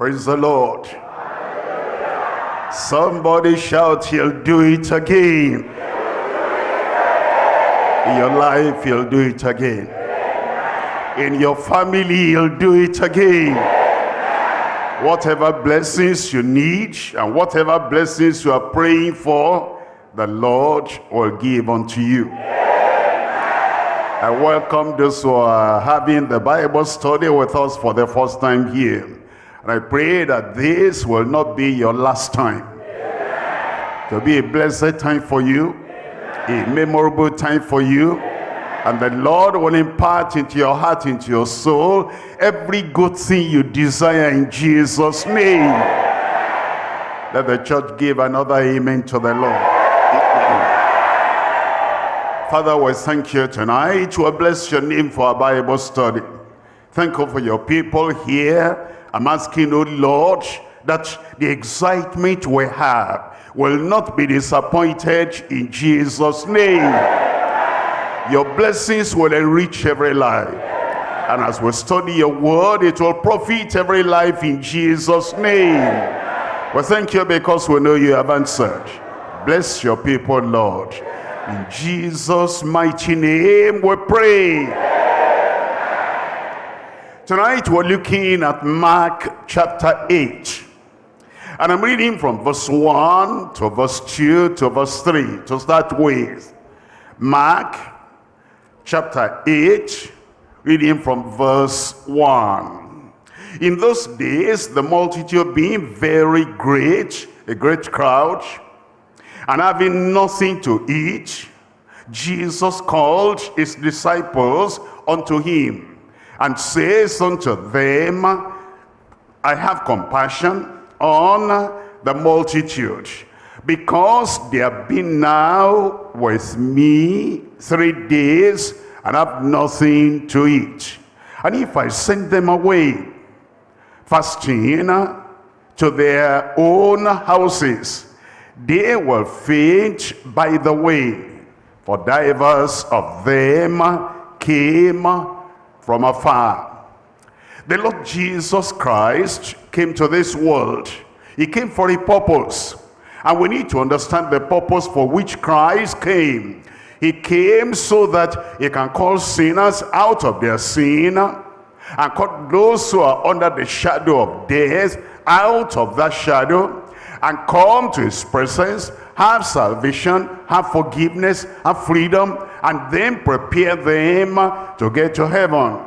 Praise the Lord. Somebody shout, he'll do it again. In your life, he'll do it again. In your family, he'll do it again. Whatever blessings you need and whatever blessings you are praying for, the Lord will give unto you. I welcome those who are having the Bible study with us for the first time here. And I pray that this will not be your last time. To be a blessed time for you, a memorable time for you. And the Lord will impart into your heart, into your soul, every good thing you desire in Jesus' name. Let the church give another amen to the Lord. Father, we thank you tonight. We bless your name for our Bible study. Thank you for your people here. I'm asking, oh Lord, that the excitement we have will not be disappointed in Jesus' name. Your blessings will enrich every life. And as we study your word, it will profit every life in Jesus' name. We thank you because we know you have answered. Bless your people, Lord. In Jesus' mighty name we pray. Tonight we're looking at Mark chapter 8. And I'm reading from verse 1 to verse 2 to verse 3 to start with. Mark chapter 8, reading from verse 1. In those days, the multitude being very great, a great crowd, and having nothing to eat, Jesus called his disciples unto him and says unto them, I have compassion on the multitude because they have been now with me three days and have nothing to eat. And if I send them away fasting to their own houses, they will faint by the way, for divers of them came from afar. The Lord Jesus Christ came to this world. He came for a purpose. And we need to understand the purpose for which Christ came. He came so that he can call sinners out of their sin and call those who are under the shadow of death out of that shadow and come to his presence, have salvation, have forgiveness, have freedom, and then prepare them to get to heaven.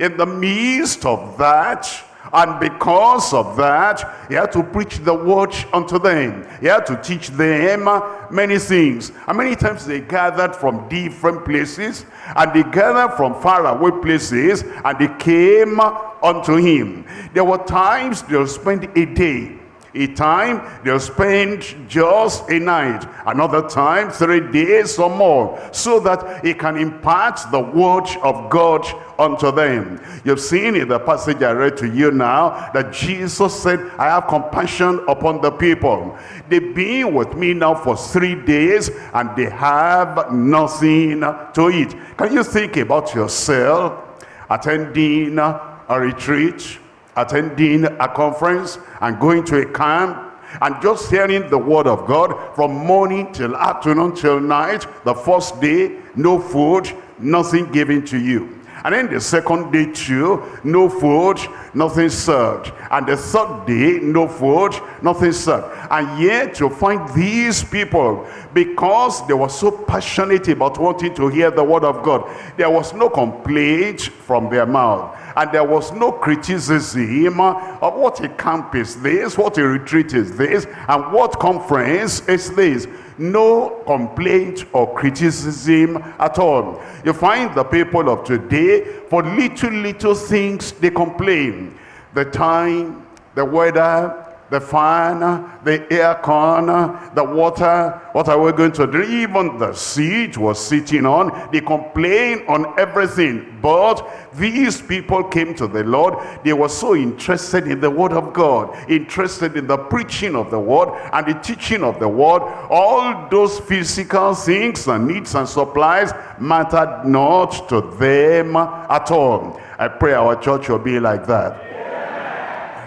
In the midst of that, and because of that, he had to preach the word unto them. He had to teach them many things. And many times they gathered from different places, and they gathered from far away places, and they came unto him. There were times they'll spend a day a time they'll spend just a night another time three days or more so that he can impart the word of god unto them. You've seen in the passage i read to you now that jesus said i have compassion upon the people. They've been with me now for three days and they have nothing to eat. Can you think about yourself attending a retreat attending a conference and going to a camp and just hearing the word of God from morning till afternoon till night, the first day, no food, nothing given to you. And then the second day too, no food, nothing served. And the third day, no food, nothing served. And yet you find these people, because they were so passionate about wanting to hear the word of God, there was no complaint from their mouth and there was no criticism of what a camp is this, what a retreat is this, and what conference is this. No complaint or criticism at all. You find the people of today, for little, little things, they complain. The time, the weather, the fan, the air con, the water, what are we going to do? Even the seat was sitting on, they complain on everything. But these people came to the Lord, they were so interested in the word of God, interested in the preaching of the word and the teaching of the word. All those physical things and needs and supplies mattered not to them at all. I pray our church will be like that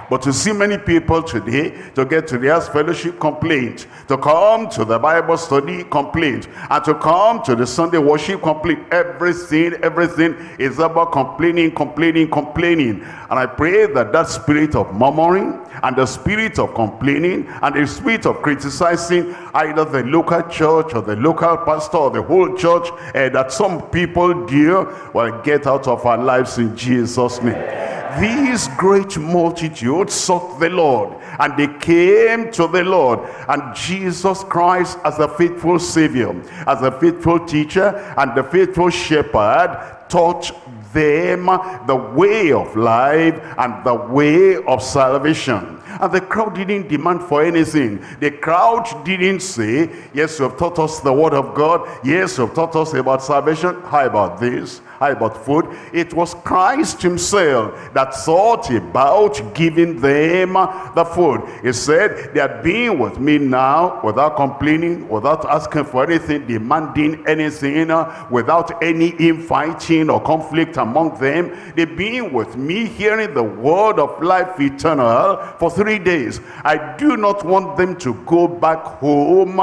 But to see many people today, to get to their fellowship complaint, to come to the Bible study complaint, and to come to the Sunday worship complaint, everything, everything is about complaining, complaining, complaining. And I pray that that spirit of murmuring, and the spirit of complaining, and the spirit of criticizing either the local church, or the local pastor, or the whole church, uh, that some people do, will get out of our lives in Jesus' name. These great multitudes sought the Lord and they came to the Lord and Jesus Christ as a faithful Savior, as a faithful teacher and the faithful shepherd taught them the way of life and the way of salvation. And the crowd didn't demand for anything. The crowd didn't say, yes, you have taught us the word of God. Yes, you have taught us about salvation. How about this? How about food? It was Christ himself that thought about giving them the food. He said, they are being with me now without complaining, without asking for anything, demanding anything, without any infighting or conflict among them. They being with me, hearing the word of life eternal for three days. I do not want them to go back home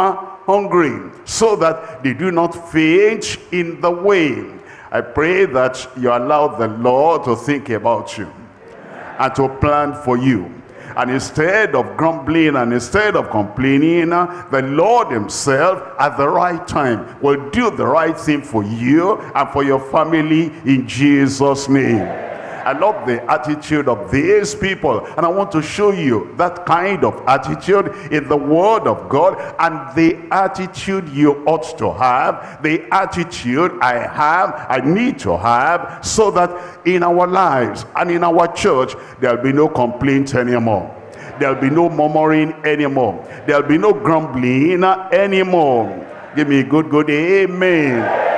hungry so that they do not faint in the way I pray that you allow the Lord to think about you and to plan for you. And instead of grumbling and instead of complaining, the Lord himself at the right time will do the right thing for you and for your family in Jesus' name. I love the attitude of these people. And I want to show you that kind of attitude in the word of God and the attitude you ought to have, the attitude I have, I need to have, so that in our lives and in our church, there'll be no complaint anymore. There'll be no murmuring anymore. There'll be no grumbling anymore. Give me a good, good amen.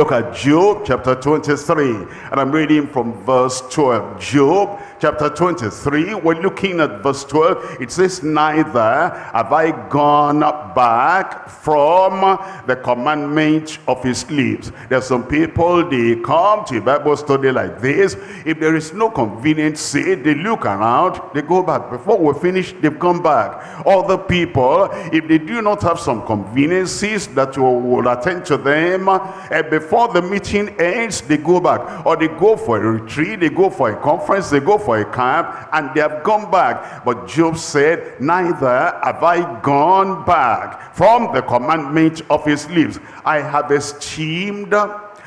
Look at Job chapter 23 and I'm reading from verse 12. Job chapter 23, we're looking at verse 12. It says, Neither have I gone back from the commandment of his lips. There's some people, they come to Bible study like this. If there is no convenience seat, they look around, they go back. Before we finish, they've come back. Other people, if they do not have some conveniences that will attend to them, and before the meeting ends, they go back. Or they go for a retreat, they go for a conference, they go for for a camp and they have gone back. But Job said, neither have I gone back from the commandment of his lips. I have esteemed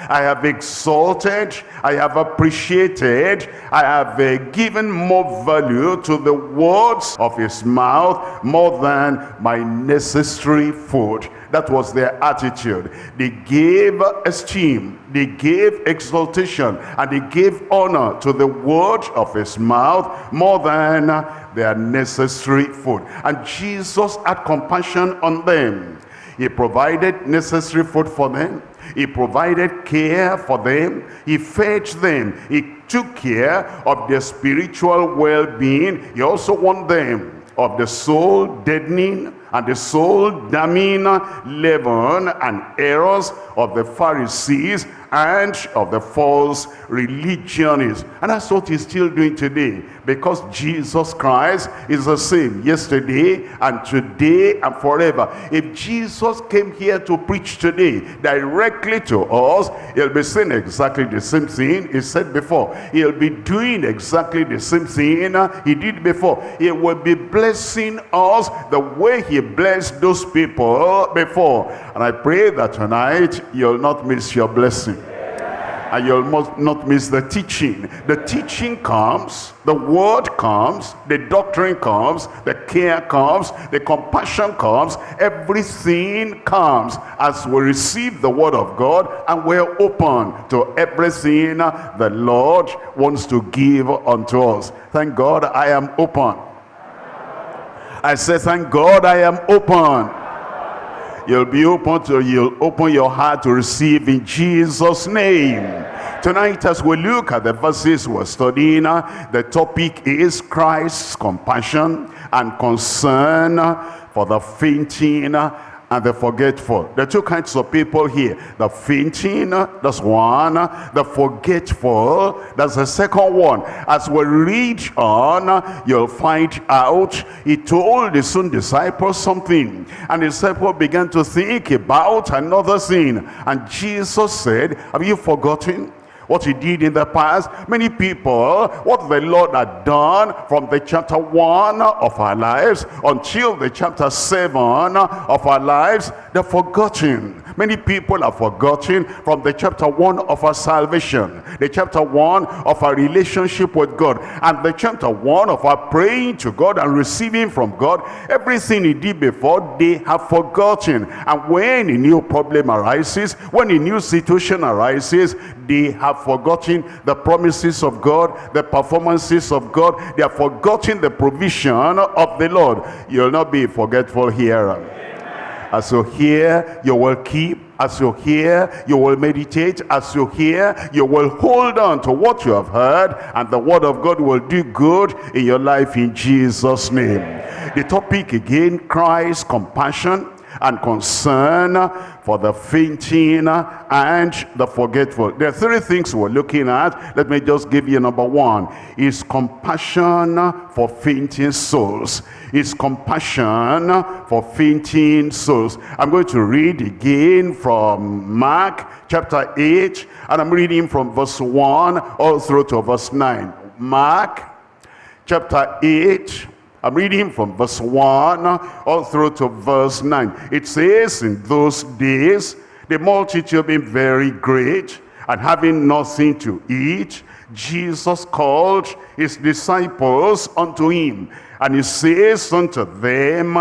I have exalted, I have appreciated, I have uh, given more value to the words of his mouth more than my necessary food. That was their attitude. They gave esteem, they gave exaltation, and they gave honor to the word of his mouth more than their necessary food. And Jesus had compassion on them. He provided necessary food for them. He provided care for them. He fed them. He took care of their spiritual well-being. He also warned them of the soul deadening and the soul damning leaven and errors of the Pharisees and of the false religionists. And that's what he's still doing today. Because Jesus Christ is the same yesterday and today and forever. If Jesus came here to preach today directly to us, he'll be saying exactly the same thing he said before. He'll be doing exactly the same thing uh, he did before. He will be blessing us the way he blessed those people before. And I pray that tonight you'll not miss your blessing and you'll not miss the teaching. The teaching comes, the word comes, the doctrine comes, the care comes, the compassion comes, everything comes as we receive the word of God and we're open to everything the Lord wants to give unto us. Thank God I am open. I say, thank God I am open you'll be open to you'll open your heart to receive in jesus name. Tonight as we look at the verses we're studying uh, the topic is christ's compassion and concern for the fainting and the forgetful. There are two kinds of people here. The fainting, that's one. The forgetful, that's the second one. As we read on, you'll find out he told his own disciples something. And the disciples began to think about another thing. And Jesus said, have you forgotten? What he did in the past. Many people, what the Lord had done from the chapter 1 of our lives until the chapter 7 of our lives, they're forgotten. Many people have forgotten from the chapter 1 of our salvation, the chapter 1 of our relationship with God, and the chapter 1 of our praying to God and receiving from God. Everything he did before, they have forgotten. And when a new problem arises, when a new situation arises, they have forgotten the promises of God, the performances of God. They have forgotten the provision of the Lord. You'll not be forgetful here. As you hear, you will keep. As you hear, you will meditate. As you hear, you will hold on to what you have heard. And the word of God will do good in your life in Jesus' name. The topic again, Christ's compassion and concern for the fainting and the forgetful. There are three things we're looking at. Let me just give you number one. Is compassion for fainting souls. Is compassion for fainting souls. I'm going to read again from Mark chapter 8 and I'm reading from verse 1 all through to verse 9. Mark chapter 8 I'm reading from verse 1 all through to verse 9. It says, in those days, the multitude being very great, and having nothing to eat, Jesus called his disciples unto him. And he says unto them,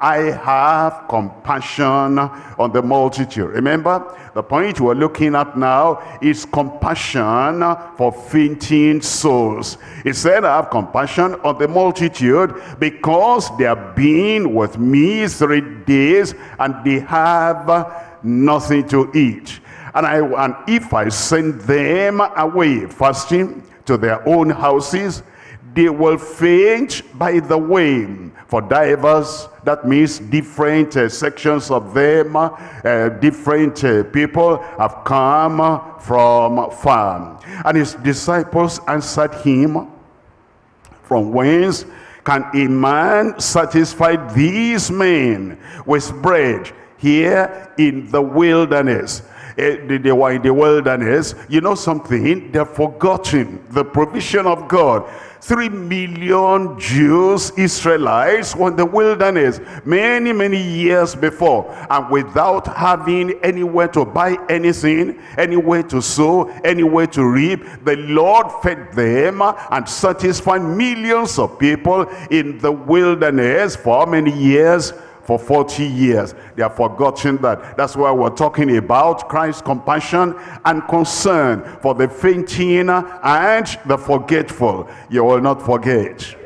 I have compassion on the multitude. Remember, the point we're looking at now is compassion for fainting souls. He said, I have compassion on the multitude because they have been with me three days and they have nothing to eat. And, I, and if I send them away fasting to their own houses, they will faint by the way. For divers, that means different uh, sections of them, uh, different uh, people have come from far. And his disciples answered him, From whence can a man satisfy these men with bread here in the wilderness? Eh, they were in the wilderness. You know something? They're forgotten the provision of God. Three million Jews, Israelites, were in the wilderness many, many years before. And without having anywhere to buy anything, anywhere to sow, anywhere to reap, the Lord fed them and satisfied millions of people in the wilderness for many years? For 40 years. They have forgotten that. That's why we're talking about Christ's compassion and concern for the fainting and the forgetful. You will not forget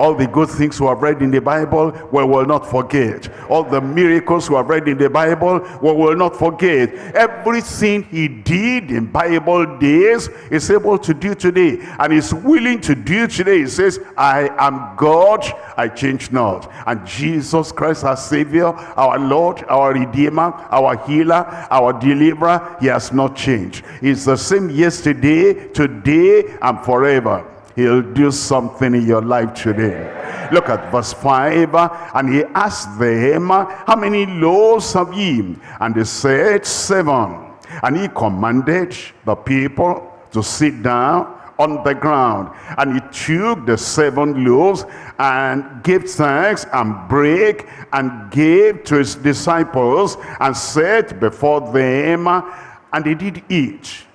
all the good things we have read in the Bible, we will not forget. All the miracles we have read in the Bible, we will not forget. Everything he did in Bible days is able to do today. And is willing to do today. He says, I am God, I change not. And Jesus Christ, our Savior, our Lord, our Redeemer, our Healer, our Deliverer, he has not changed. He's the same yesterday, today, and forever. He'll do something in your life today. Look at verse 5. And he asked them, How many loaves have ye? And they said, Seven. And he commanded the people to sit down on the ground. And he took the seven loaves and gave thanks and break and gave to his disciples and set before them. And they did eat.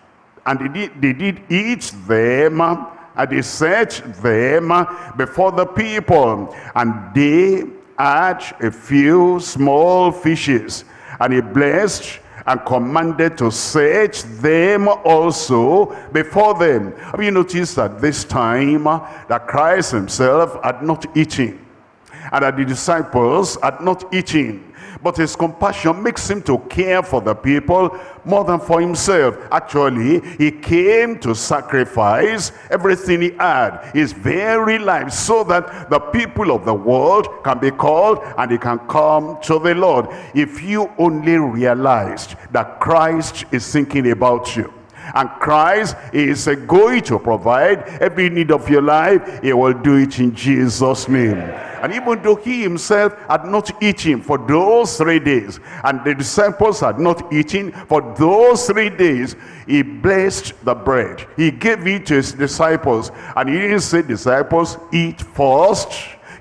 And they did, they did eat them and he set them before the people and they had a few small fishes and he blessed and commanded to set them also before them. Have you noticed that this time that Christ himself had not eaten? and that the disciples had not eaten. But his compassion makes him to care for the people more than for himself. Actually, he came to sacrifice everything he had, his very life, so that the people of the world can be called and they can come to the Lord. If you only realized that Christ is thinking about you, and Christ is going to provide every need of your life. He will do it in Jesus' name. And even though he himself had not eaten for those three days, and the disciples had not eaten for those three days, he blessed the bread. He gave it to his disciples. And he didn't say, disciples, eat first.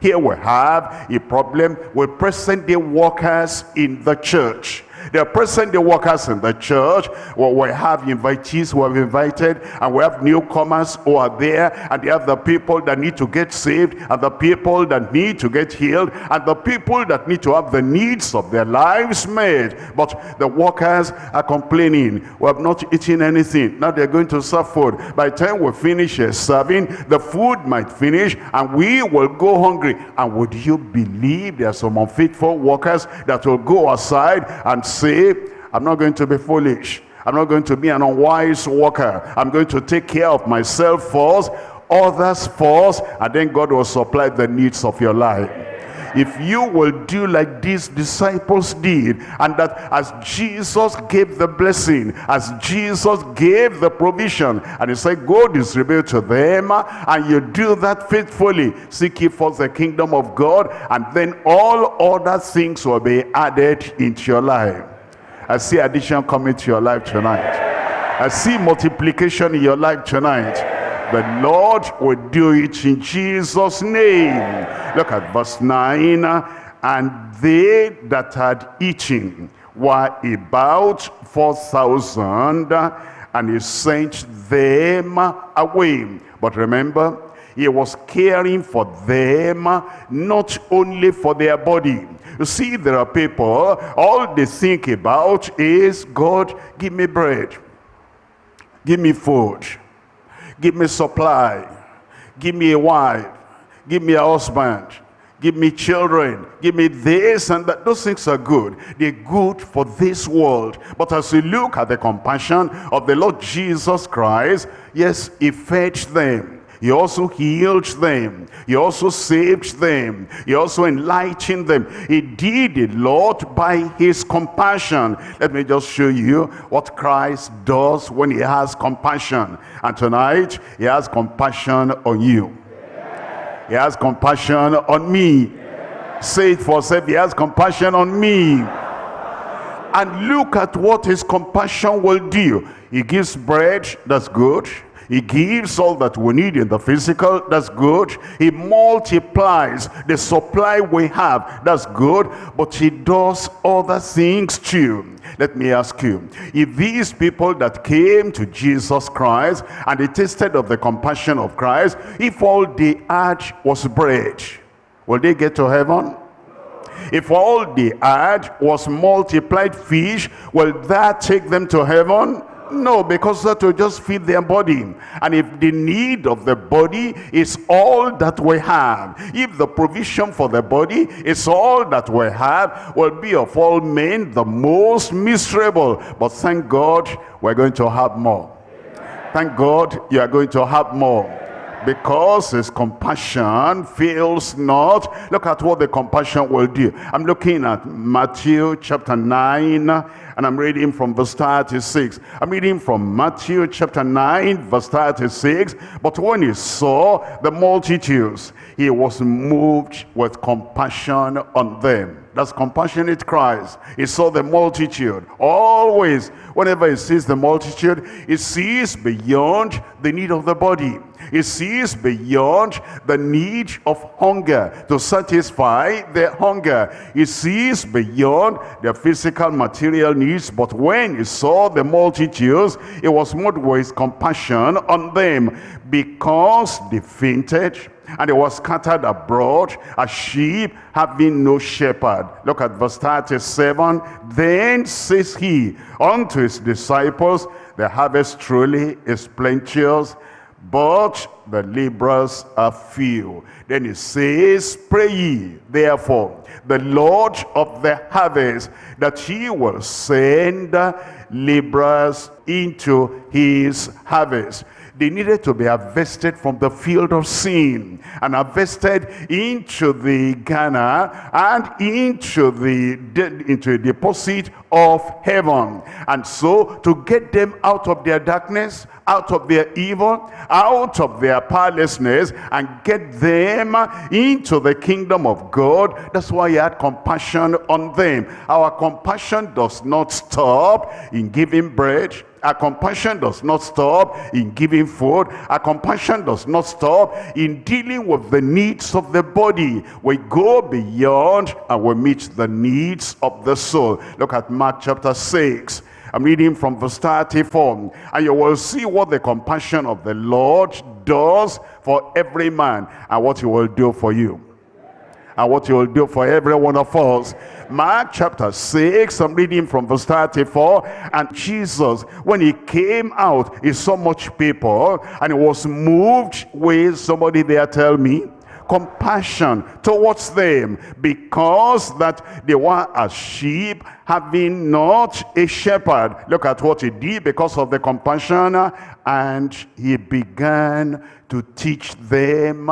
Here we have a problem with present-day workers in the church they are present the workers in the church. Well, we have invitees who have invited and we have newcomers who are there and they have the people that need to get saved and the people that need to get healed and the people that need to have the needs of their lives met. But the workers are complaining. We have not eaten anything. Now they're going to serve food. By the time we finish serving, the food might finish and we will go hungry. And would you believe there are some unfaithful workers that will go aside and say, I'm not going to be foolish. I'm not going to be an unwise worker. I'm going to take care of myself first, others first, and then God will supply the needs of your life if you will do like these disciples did and that as Jesus gave the blessing as Jesus gave the provision and he said go distribute to them and you do that faithfully seek ye first the kingdom of God and then all other things will be added into your life. I see addition coming to your life tonight. I see multiplication in your life tonight the Lord will do it in Jesus' name. Look at verse 9. And they that had eaten were about 4,000, and he sent them away. But remember, he was caring for them, not only for their body. You see, there are people, all they think about is, God, give me bread. Give me food. Give me supply. Give me a wife. Give me a husband. Give me children. Give me this and that. Those things are good. They're good for this world. But as you look at the compassion of the Lord Jesus Christ, yes, he fed them. He also healed them. He also saved them. He also enlightened them. He did a lot by his compassion. Let me just show you what Christ does when he has compassion. And tonight, he has compassion on you. He has compassion on me. Say it for self. He has compassion on me. And look at what his compassion will do. He gives bread, that's good. He gives all that we need in the physical, that's good. He multiplies the supply we have, that's good. But he does other things too. Let me ask you, if these people that came to Jesus Christ and they tasted of the compassion of Christ, if all they had was bread, will they get to heaven? If all they had was multiplied fish, will that take them to heaven? No, because that will just feed their body. And if the need of the body is all that we have, if the provision for the body is all that we have, will be of all men the most miserable. But thank God, we're going to have more. Thank God, you are going to have more because his compassion fails not. Look at what the compassion will do. I'm looking at Matthew chapter 9 and I'm reading from verse 36. I'm reading from Matthew chapter 9 verse 36. But when he saw the multitudes, he was moved with compassion on them. That's compassionate Christ. He saw the multitude. Always, whenever he sees the multitude, he sees beyond the need of the body. He sees beyond the need of hunger to satisfy their hunger. He sees beyond their physical material needs. But when he saw the multitudes, it was moved with compassion on them because they fainted and they were scattered abroad as sheep having no shepherd. Look at verse 37. Then says he unto his disciples, the harvest truly is plenteous, but the laborers are few. Then he says, Pray ye, therefore, the Lord of the harvest, that he will send laborers into his harvest they needed to be harvested from the field of sin and harvested into the garner and into the into a deposit of heaven. And so to get them out of their darkness, out of their evil, out of their powerlessness, and get them into the kingdom of God. That's why he had compassion on them. Our compassion does not stop in giving bread, our compassion does not stop in giving food. Our compassion does not stop in dealing with the needs of the body. We go beyond and we meet the needs of the soul. Look at Mark chapter 6. I'm reading from verse 34. And you will see what the compassion of the Lord does for every man and what he will do for you and what he will do for every one of us. Mark chapter 6, I'm reading from verse 34. And Jesus, when he came out, he saw much people and he was moved with somebody there tell me compassion towards them because that they were as sheep having not a shepherd look at what he did because of the compassion and he began to teach them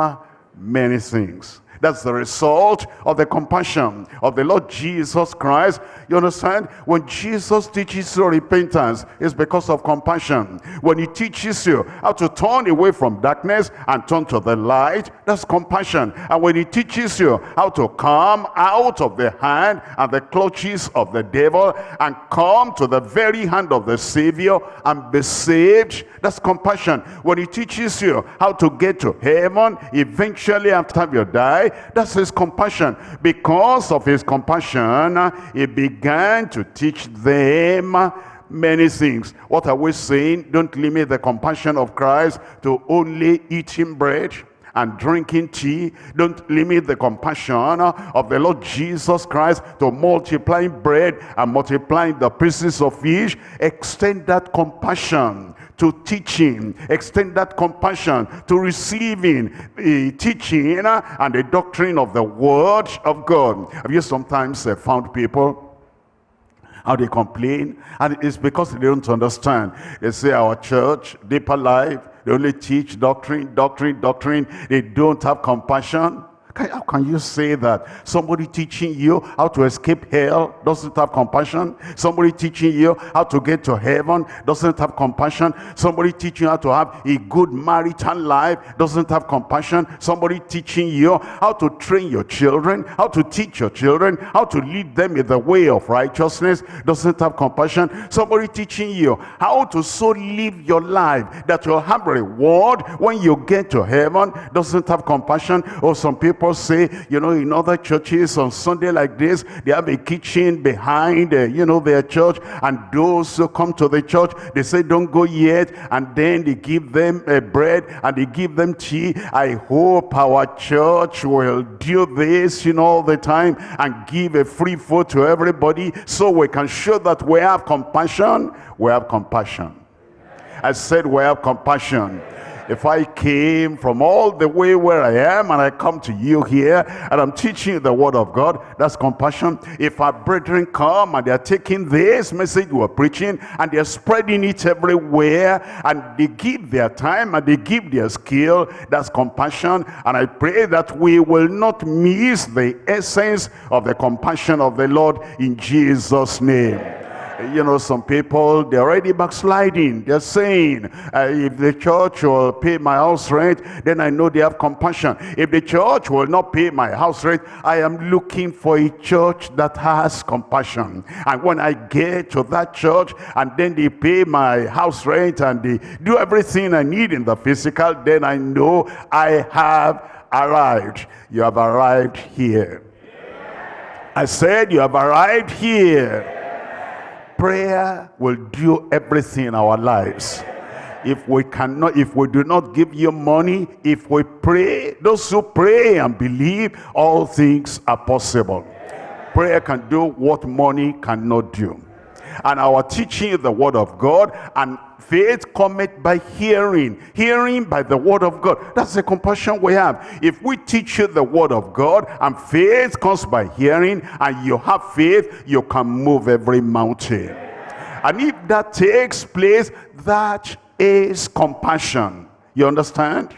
many things that's the result of the compassion of the Lord Jesus Christ. You understand? When Jesus teaches you repentance, it's because of compassion. When he teaches you how to turn away from darkness and turn to the light, that's compassion. And when he teaches you how to come out of the hand and the clutches of the devil and come to the very hand of the Savior and be saved, that's compassion. When he teaches you how to get to heaven, eventually after you die, that's his compassion. Because of his compassion, he began to teach them many things. What are we saying? Don't limit the compassion of Christ to only eating bread and drinking tea. Don't limit the compassion of the Lord Jesus Christ to multiplying bread and multiplying the pieces of fish. Extend that compassion to teaching, extend that compassion to receiving the teaching and the doctrine of the word of God. Have you sometimes uh, found people how they complain? And it's because they don't understand. They say our church deeper life they only teach doctrine doctrine doctrine. They don't have compassion how can you say that? Somebody teaching you how to escape hell doesn't have compassion. Somebody teaching you how to get to heaven doesn't have compassion. Somebody teaching you how to have a good marital life doesn't have compassion. Somebody teaching you how to train your children, how to teach your children, how to lead them in the way of righteousness doesn't have compassion. Somebody teaching you how to so live your life that you'll have reward when you get to heaven doesn't have compassion. Or some people people say, you know, in other churches on Sunday like this, they have a kitchen behind, uh, you know, their church. And those who come to the church, they say, don't go yet. And then they give them uh, bread and they give them tea. I hope our church will do this, you know, all the time and give a free food to everybody so we can show that we have compassion. We have compassion. I said we have compassion if I came from all the way where I am and I come to you here and I'm teaching the word of God, that's compassion. If our brethren come and they're taking this message we're preaching and they're spreading it everywhere and they give their time and they give their skill, that's compassion. And I pray that we will not miss the essence of the compassion of the Lord in Jesus' name you know, some people, they're already backsliding. They're saying, uh, if the church will pay my house rent, then I know they have compassion. If the church will not pay my house rent, I am looking for a church that has compassion. And when I get to that church, and then they pay my house rent, and they do everything I need in the physical, then I know I have arrived. You have arrived here. I said you have arrived here prayer will do everything in our lives. If we cannot if we do not give you money if we pray those who pray and believe all things are possible. Prayer can do what money cannot do And our teaching is the word of God and faith cometh by hearing hearing by the word of god. That's the compassion we have. If we teach you the word of god and faith comes by hearing and you have faith you can move every mountain. And if that takes place that is compassion. You understand?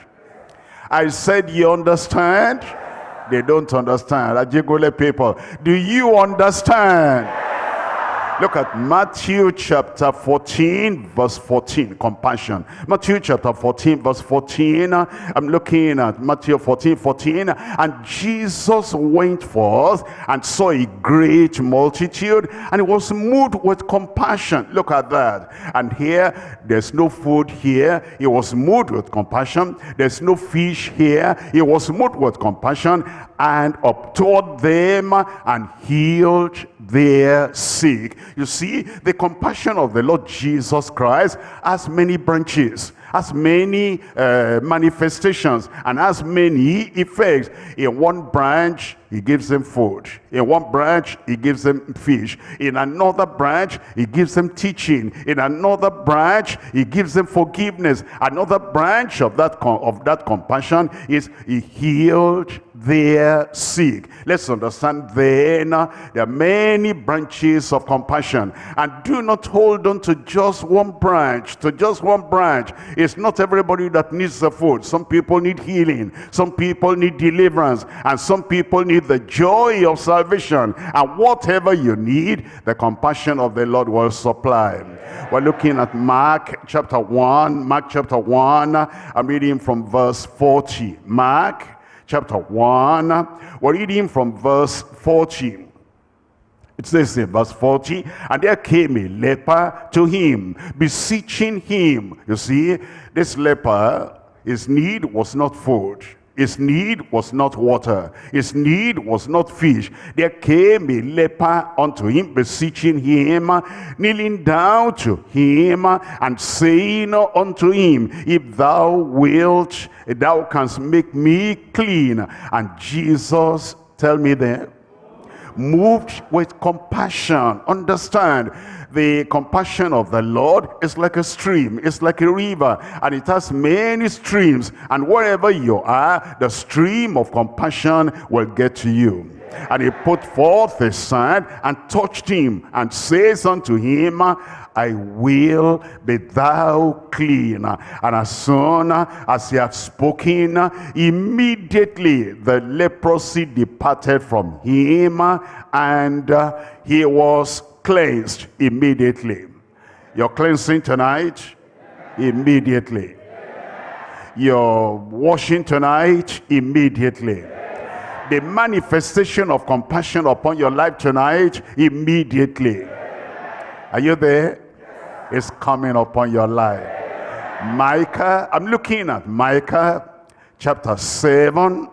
I said you understand? They don't understand. Ajigule people. Do you understand Look at Matthew chapter 14, verse 14, compassion. Matthew chapter 14, verse 14. I'm looking at Matthew 14, 14. And Jesus went forth and saw a great multitude, and he was moved with compassion. Look at that. And here, there's no food here. He was moved with compassion. There's no fish here. He was moved with compassion and upturned them and healed their sick. You see, the compassion of the Lord Jesus Christ has many branches, has many uh, manifestations, and has many effects. In one branch, he gives them food. In one branch, he gives them fish. In another branch, he gives them teaching. In another branch, he gives them forgiveness. Another branch of that, of that compassion is he healed their sick. Let's understand then, uh, there are many branches of compassion. And do not hold on to just one branch, to just one branch. It's not everybody that needs the food. Some people need healing. Some people need deliverance. And some people need the joy of salvation. And whatever you need, the compassion of the Lord will supply. We're looking at Mark chapter 1. Mark chapter 1. I'm reading from verse 40. Mark chapter 1. We're reading from verse 40. It says in verse 40, and there came a leper to him, beseeching him. You see, this leper, his need was not food. His need was not water. His need was not fish. There came a leper unto him, beseeching him, kneeling down to him, and saying unto him, If thou wilt, thou canst make me clean. And Jesus, tell me there, moved with compassion. Understand, the compassion of the Lord is like a stream, it's like a river, and it has many streams. And wherever you are, the stream of compassion will get to you. And he put forth his hand and touched him and says unto him, I will be thou clean. And as soon as he had spoken, immediately the leprosy departed from him and he was cleansed immediately. You're cleansing tonight immediately. You're washing tonight immediately. The manifestation of compassion upon your life tonight immediately. Are you there? It's coming upon your life. Micah, I'm looking at Micah chapter 7.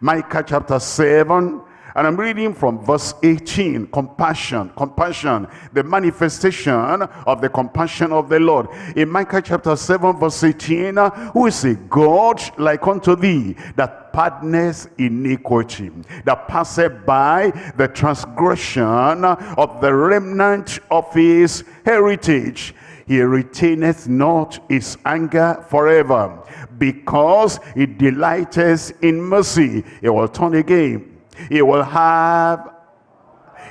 Micah chapter 7 and I'm reading from verse 18, compassion, compassion, the manifestation of the compassion of the Lord. In Micah chapter 7 verse 18, who is a God like unto thee, that pardoneth iniquity, that passeth by the transgression of the remnant of his heritage. He retaineth not his anger forever, because he delighteth in mercy. He will turn again he will have,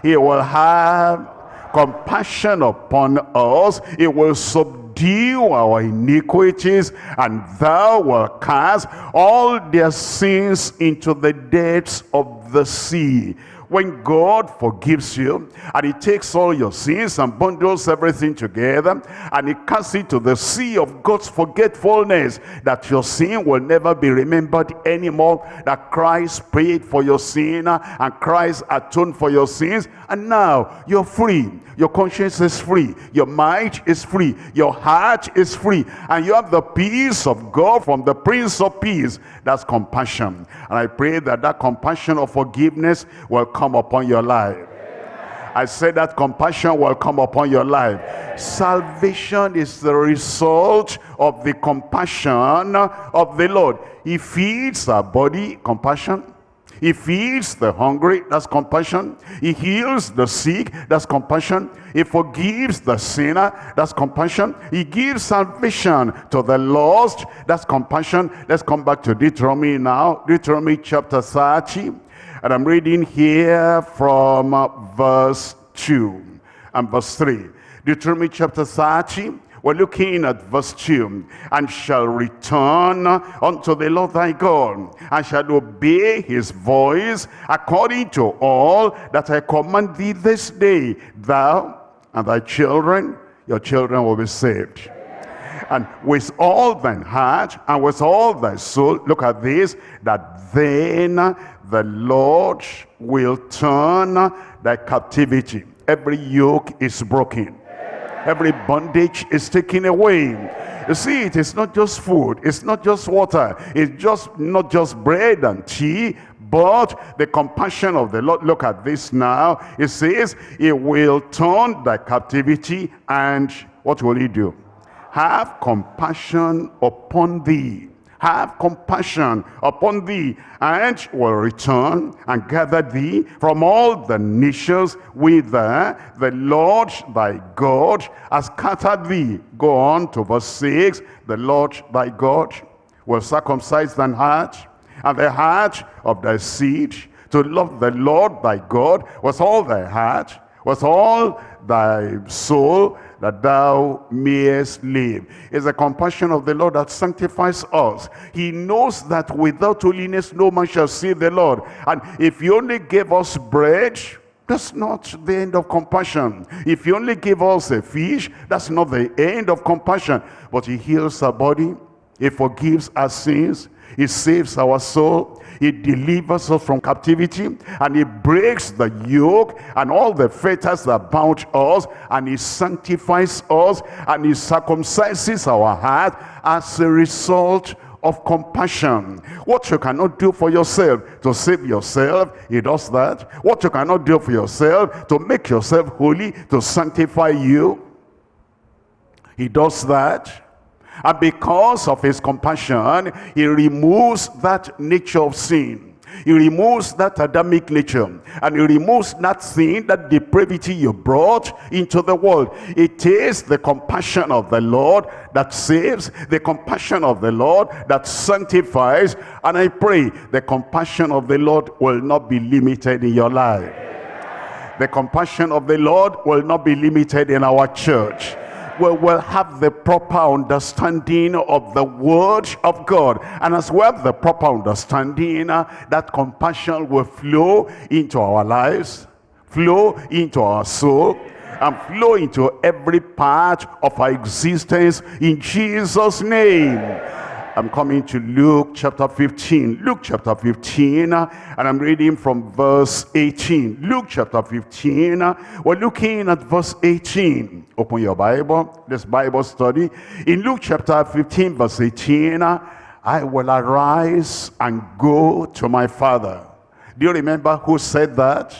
he will have compassion upon us. He will subdue our iniquities and thou wilt cast all their sins into the depths of the sea when God forgives you and he takes all your sins and bundles everything together and he casts it to the sea of God's forgetfulness that your sin will never be remembered anymore that Christ paid for your sin and Christ atoned for your sins and now you're free. Your conscience is free. Your mind is free. Your heart is free. And you have the peace of God from the Prince of Peace. That's compassion. And I pray that that compassion of forgiveness will come upon your life. I said that compassion will come upon your life. Salvation is the result of the compassion of the Lord. He feeds our body, compassion. He feeds the hungry, that's compassion. He heals the sick, that's compassion. He forgives the sinner, that's compassion. He gives salvation to the lost, that's compassion. Let's come back to Deuteronomy now. Deuteronomy chapter 30. And I'm reading here from uh, verse 2 and verse 3. Deuteronomy chapter 30 we're looking at verse 2. And shall return unto the Lord thy God, and shall obey his voice according to all that I command thee this day. Thou and thy children, your children will be saved. And with all thine heart and with all thy soul, look at this, that then the Lord will turn thy captivity. Every yoke is broken Every bondage is taken away. You see, it is not just food. It's not just water. It's just not just bread and tea, but the compassion of the Lord. Look at this now. It says, it will turn thy captivity and what will he do? Have compassion upon thee have compassion upon thee, and will return and gather thee from all the nations whither the Lord thy God has scattered thee. Go on to verse 6. The Lord thy God will circumcise thine heart and the heart of thy seed to love the Lord thy God with all thy heart, with all thy soul, that thou mayest live. It's the compassion of the Lord that sanctifies us. He knows that without holiness no man shall see the Lord. And if he only gave us bread, that's not the end of compassion. If he only gave us a fish, that's not the end of compassion. But he heals our body, he forgives our sins, he saves our soul, he delivers us from captivity and he breaks the yoke and all the fetters that bound us and he sanctifies us and he circumcises our heart as a result of compassion. What you cannot do for yourself to save yourself, he does that. What you cannot do for yourself to make yourself holy, to sanctify you, he does that. And because of his compassion, he removes that nature of sin. He removes that Adamic nature and he removes that sin, that depravity you brought into the world. It is the compassion of the Lord that saves, the compassion of the Lord that sanctifies. And I pray the compassion of the Lord will not be limited in your life. The compassion of the Lord will not be limited in our church we will have the proper understanding of the word of God. And as well the proper understanding, that compassion will flow into our lives, flow into our soul, and flow into every part of our existence in Jesus' name. I'm coming to Luke chapter 15. Luke chapter 15, and I'm reading from verse 18. Luke chapter 15, we're looking at verse 18. Open your Bible, this Bible study. In Luke chapter 15, verse 18, I will arise and go to my father. Do you remember who said that?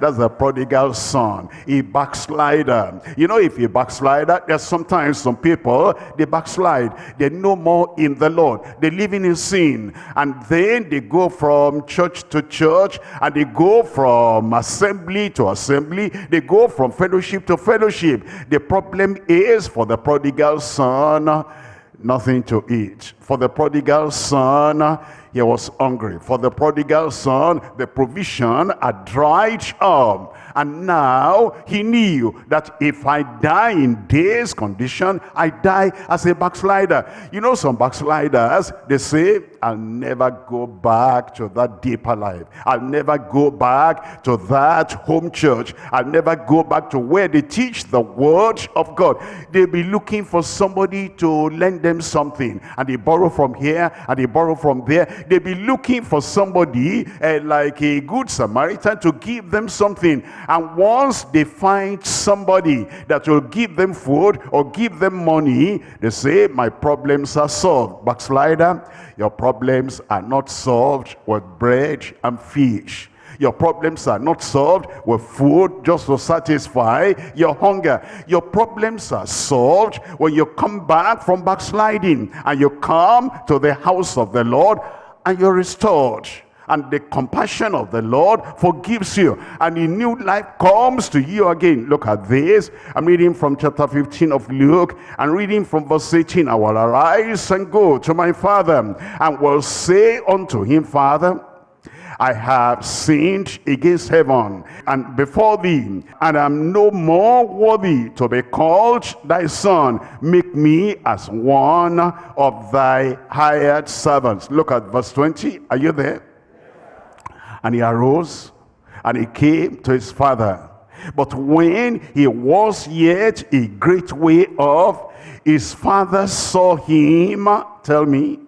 That's the prodigal son, a backslider. You know, if a backslider, there's sometimes some people, they backslide. They're no more in the Lord. They're living in sin. And then they go from church to church, and they go from assembly to assembly. They go from fellowship to fellowship. The problem is for the prodigal son, nothing to eat. For the prodigal son, he was hungry. For the prodigal son, the provision had dried up. And now he knew that if I die in this condition, I die as a backslider. You know some backsliders, they say, I'll never go back to that deeper life. I'll never go back to that home church. I'll never go back to where they teach the word of God. They'll be looking for somebody to lend them something. And they borrow from here and they borrow from there. They'll be looking for somebody uh, like a good Samaritan to give them something. And once they find somebody that will give them food or give them money, they say, my problems are solved. Backslider, your problems are not solved with bread and fish. Your problems are not solved with food just to satisfy your hunger. Your problems are solved when you come back from backsliding and you come to the house of the Lord and you're restored And the compassion of the Lord forgives you. And a new life comes to you again. Look at this. I'm reading from chapter 15 of Luke and reading from verse 18. I will arise and go to my father and will say unto him, Father, I have sinned against heaven and before thee, and am no more worthy to be called thy son. Make me as one of thy hired servants. Look at verse 20. Are you there? And he arose and he came to his father. But when he was yet a great way off, his father saw him. Tell me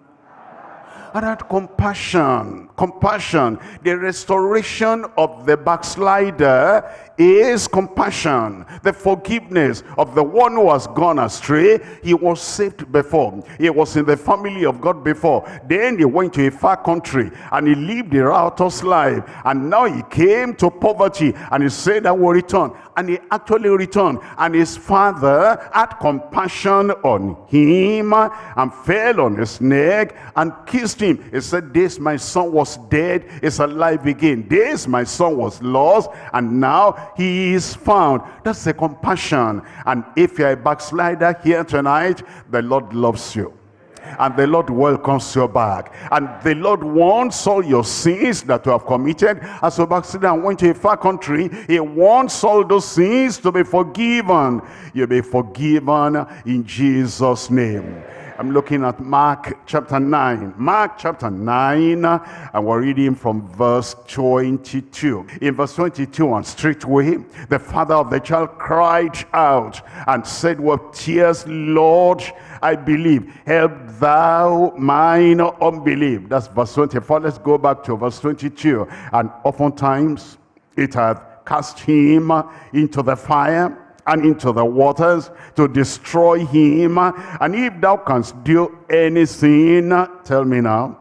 and had compassion. Compassion. The restoration of the backslider is compassion. The forgiveness of the one who has gone astray. He was saved before. He was in the family of God before. Then he went to a far country and he lived a riotous life. And now he came to poverty and he said, I will return. And he actually returned. And his father had compassion on him and fell on his neck and kissed him. He said, this my son was dead, is alive again. This my son was lost and now he is found. That's the compassion. And if you're a backslider here tonight, the Lord loves you and the Lord welcomes you back. And the Lord wants all your sins that you have committed as a backslider and went to a far country. He wants all those sins to be forgiven. You'll be forgiven in Jesus' name. I'm looking at Mark chapter 9. Mark chapter 9, and we're reading from verse 22. In verse 22, and straightway, the father of the child cried out and said with tears, Lord, I believe. Help thou mine unbelief. That's verse 24. Let's go back to verse 22. And oftentimes it hath cast him into the fire and into the waters to destroy him. And if thou canst do anything, tell me now,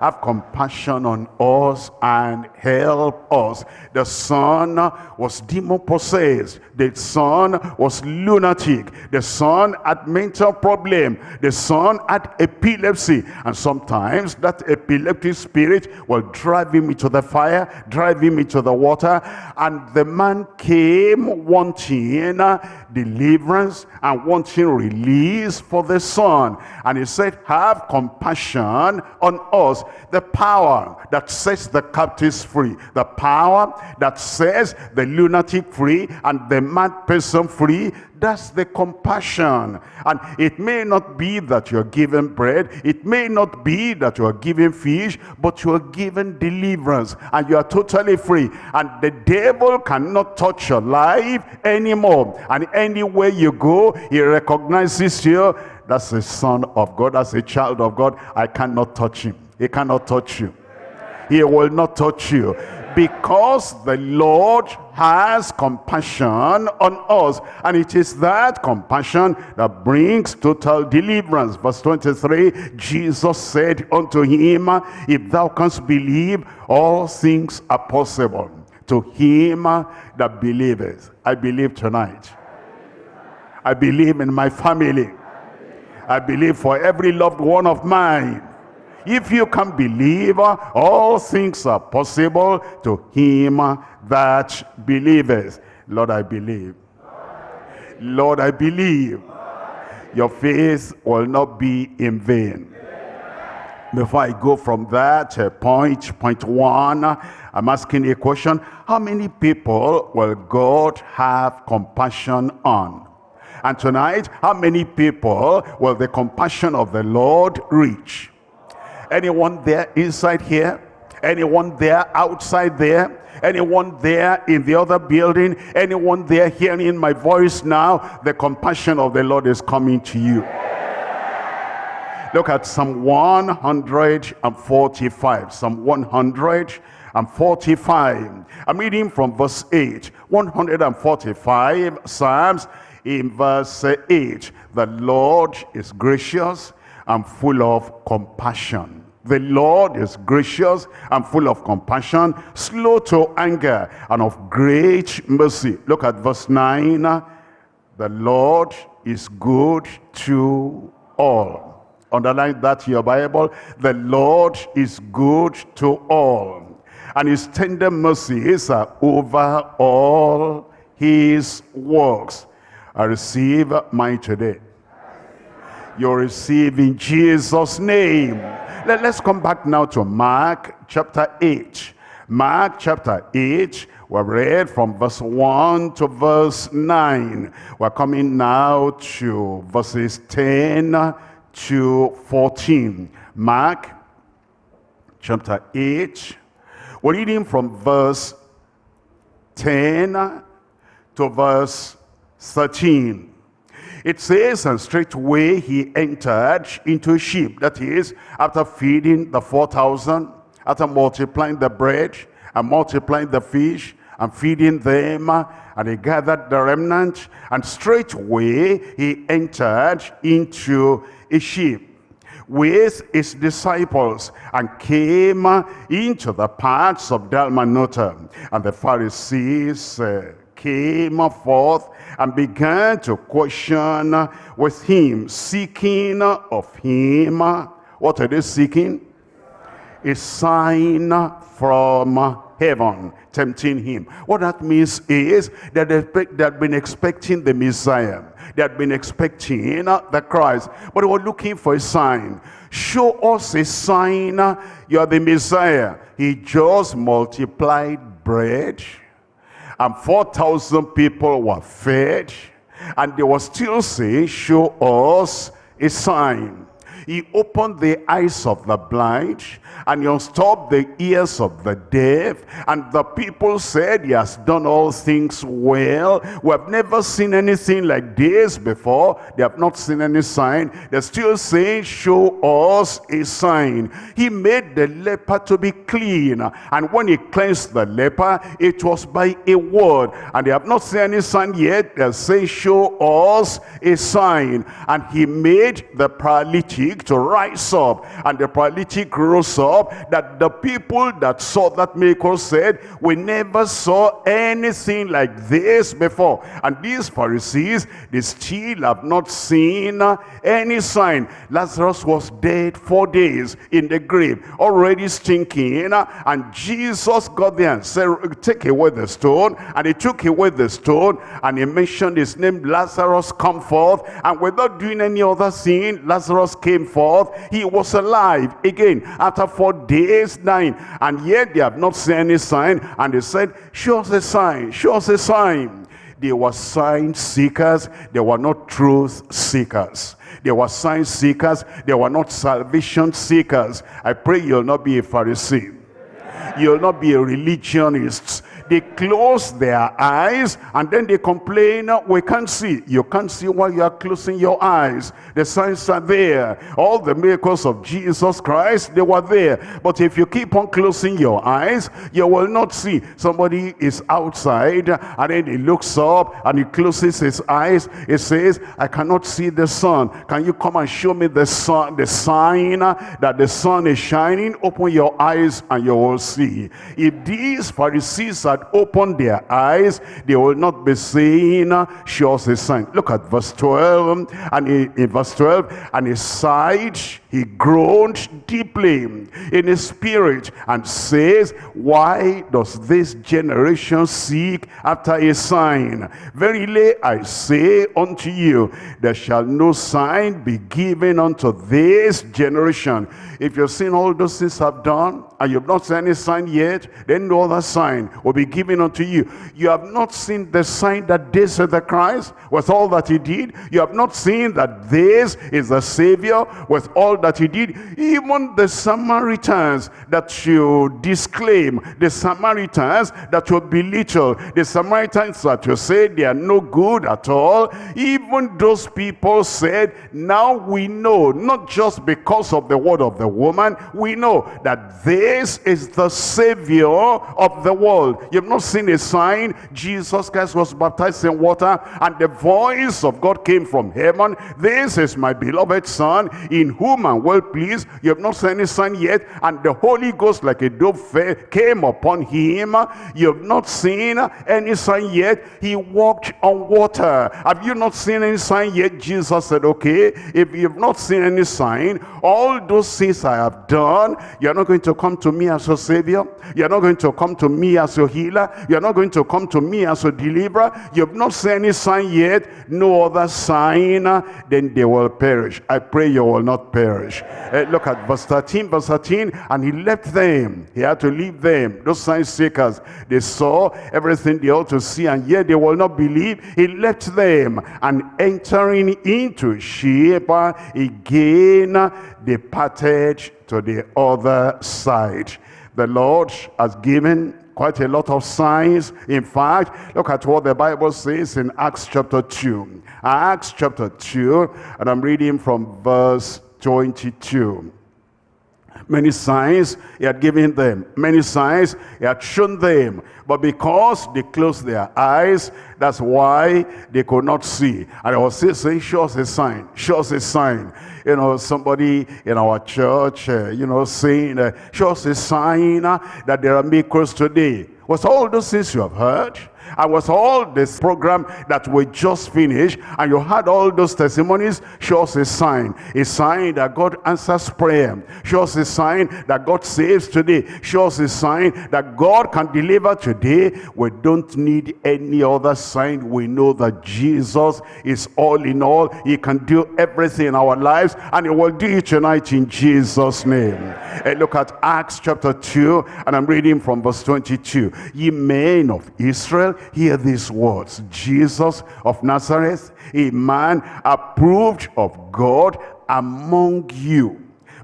have compassion on us and help us. The son was demon-possessed. The son was lunatic. The son had mental problem. The son had epilepsy. And sometimes that epileptic spirit will drive him into the fire, drive him into the water. And the man came wanting deliverance and wanting release for the son. And he said, have compassion on us the power that sets the captives free, the power that says the lunatic free and the mad person free, that's the compassion. And it may not be that you're given bread, it may not be that you're given fish, but you're given deliverance and you are totally free. And the devil cannot touch your life anymore. And anywhere you go, he recognizes you. That's a son of God, that's a child of God. I cannot touch him. He cannot touch you. He will not touch you. Because the Lord has compassion on us. And it is that compassion that brings total deliverance. Verse 23, Jesus said unto him, If thou canst believe, all things are possible to him that believeth. I believe tonight. I believe in my family. I believe for every loved one of mine. If you can believe, all things are possible to him that believeth. Lord, I believe. Lord, I believe. Your faith will not be in vain. Before I go from that uh, point, point one, I'm asking a question. How many people will God have compassion on? And tonight, how many people will the compassion of the Lord reach? Anyone there inside here? Anyone there outside there? Anyone there in the other building? Anyone there hearing my voice now? The compassion of the Lord is coming to you. Look at Psalm 145. Psalm 145. I'm reading from verse 8. 145 Psalms in verse 8. The Lord is gracious and full of compassion. The Lord is gracious and full of compassion, slow to anger, and of great mercy. Look at verse 9. The Lord is good to all. Underline that in your Bible. The Lord is good to all. And his tender mercies are over all his works. I receive mine today. You receive in Jesus' name. Let, us come back now to Mark chapter 8. Mark chapter 8, we read from verse 1 to verse 9. We're coming now to verses 10 to 14. Mark chapter 8. We're reading from verse 10 to verse 13. It says, and straightway he entered into a ship. That is, after feeding the 4,000, after multiplying the bread and multiplying the fish and feeding them, and he gathered the remnant, and straightway he entered into a ship with his disciples and came into the parts of Dalmanutha. And the Pharisees uh, came forth and began to question with him, seeking of him. What are they seeking? A sign from heaven, tempting him. What that means is that they had been expecting the Messiah. They had been expecting the Christ, but they were looking for a sign. Show us a sign you are the Messiah. He just multiplied bread and 4,000 people were fed and they were still saying show us a sign. He opened the eyes of the blind and he unstopped the ears of the deaf. And the people said, he has done all things well. We have never seen anything like this before. They have not seen any sign. They're still saying, show us a sign. He made the leper to be clean. And when he cleansed the leper, it was by a word. And they have not seen any sign yet. They're saying, show us a sign. And he made the paralytic to rise up. And the paralytic rose up up that the people that saw that miracle said, we never saw anything like this before. And these Pharisees, they still have not seen uh, any sign. Lazarus was dead four days in the grave, already stinking. Uh, and Jesus got there and said, take away the stone. And he took away the stone and he mentioned his name, Lazarus, come forth. And without doing any other thing, Lazarus came forth. He was alive again after four days dying and yet they have not seen any sign and they said show us a sign show us a sign. They were sign seekers they were not truth seekers. They were sign seekers they were not salvation seekers. I pray you'll not be a pharisee. You'll not be a religionist they close their eyes and then they complain, we can't see. You can't see while you are closing your eyes. The signs are there. All the miracles of Jesus Christ, they were there. But if you keep on closing your eyes, you will not see. Somebody is outside and then he looks up and he closes his eyes. He says, I cannot see the sun. Can you come and show me the sun, the sign that the sun is shining? Open your eyes and you will see. If these Pharisees are had opened their eyes, they will not be seeing sure a sign. Look at verse 12. And in, in verse 12, and he sighed, he groaned deeply in his spirit and says, Why does this generation seek after a sign? Verily I say unto you, there shall no sign be given unto this generation. If you've seen all those things I've done, and you've not seen any sign yet, then no other sign will be given unto you. You have not seen the sign that this is the Christ with all that he did. You have not seen that this is the Savior with all that he did. Even the Samaritans that you disclaim, the Samaritans that you belittle, the Samaritans that you say they are no good at all, even those people said, now we know, not just because of the word of the woman, we know that this is the Savior of the world. You've not seen a sign. Jesus Christ was baptized in water and the voice of God came from heaven. This is my beloved son in whom I'm well pleased. You have not seen any sign yet. And the Holy Ghost like a dove came upon him. You have not seen any sign yet. He walked on water. Have you not seen any sign yet? Jesus said, okay, if you have not seen any sign, all those things I have done, you're not going to come to me as a savior. You're not going to come to me as a healer. You're not going to come to me as a deliverer. You have not seen any sign yet. No other sign. Uh, then they will perish. I pray you will not perish. Uh, look at verse 13. Verse 13. And he left them. He had to leave them. Those sign seekers. They saw everything they ought to see. And yet they will not believe. He left them. And entering into ship again departed to the other side. The Lord has given quite a lot of signs. In fact, look at what the Bible says in Acts chapter 2. Acts chapter 2, and I'm reading from verse 22. Many signs he had given them. Many signs he had shown them. But because they closed their eyes, that's why they could not see. And I was saying, show us a sign. Show us a sign. You know, somebody in our church, uh, you know, saying, uh, show us a sign uh, that there are miracles today. Was all those things you have heard? I was all this program that we just finished and you had all those testimonies. Shows a sign a sign that God answers prayer. Shows a sign that God saves today. Shows a sign that God can deliver today. We don't need any other sign. We know that Jesus is all in all. He can do everything in our lives and he will do it tonight in Jesus name. And look at Acts chapter 2 and I'm reading from verse 22 ye men of Israel hear these words. Jesus of Nazareth, a man approved of God among you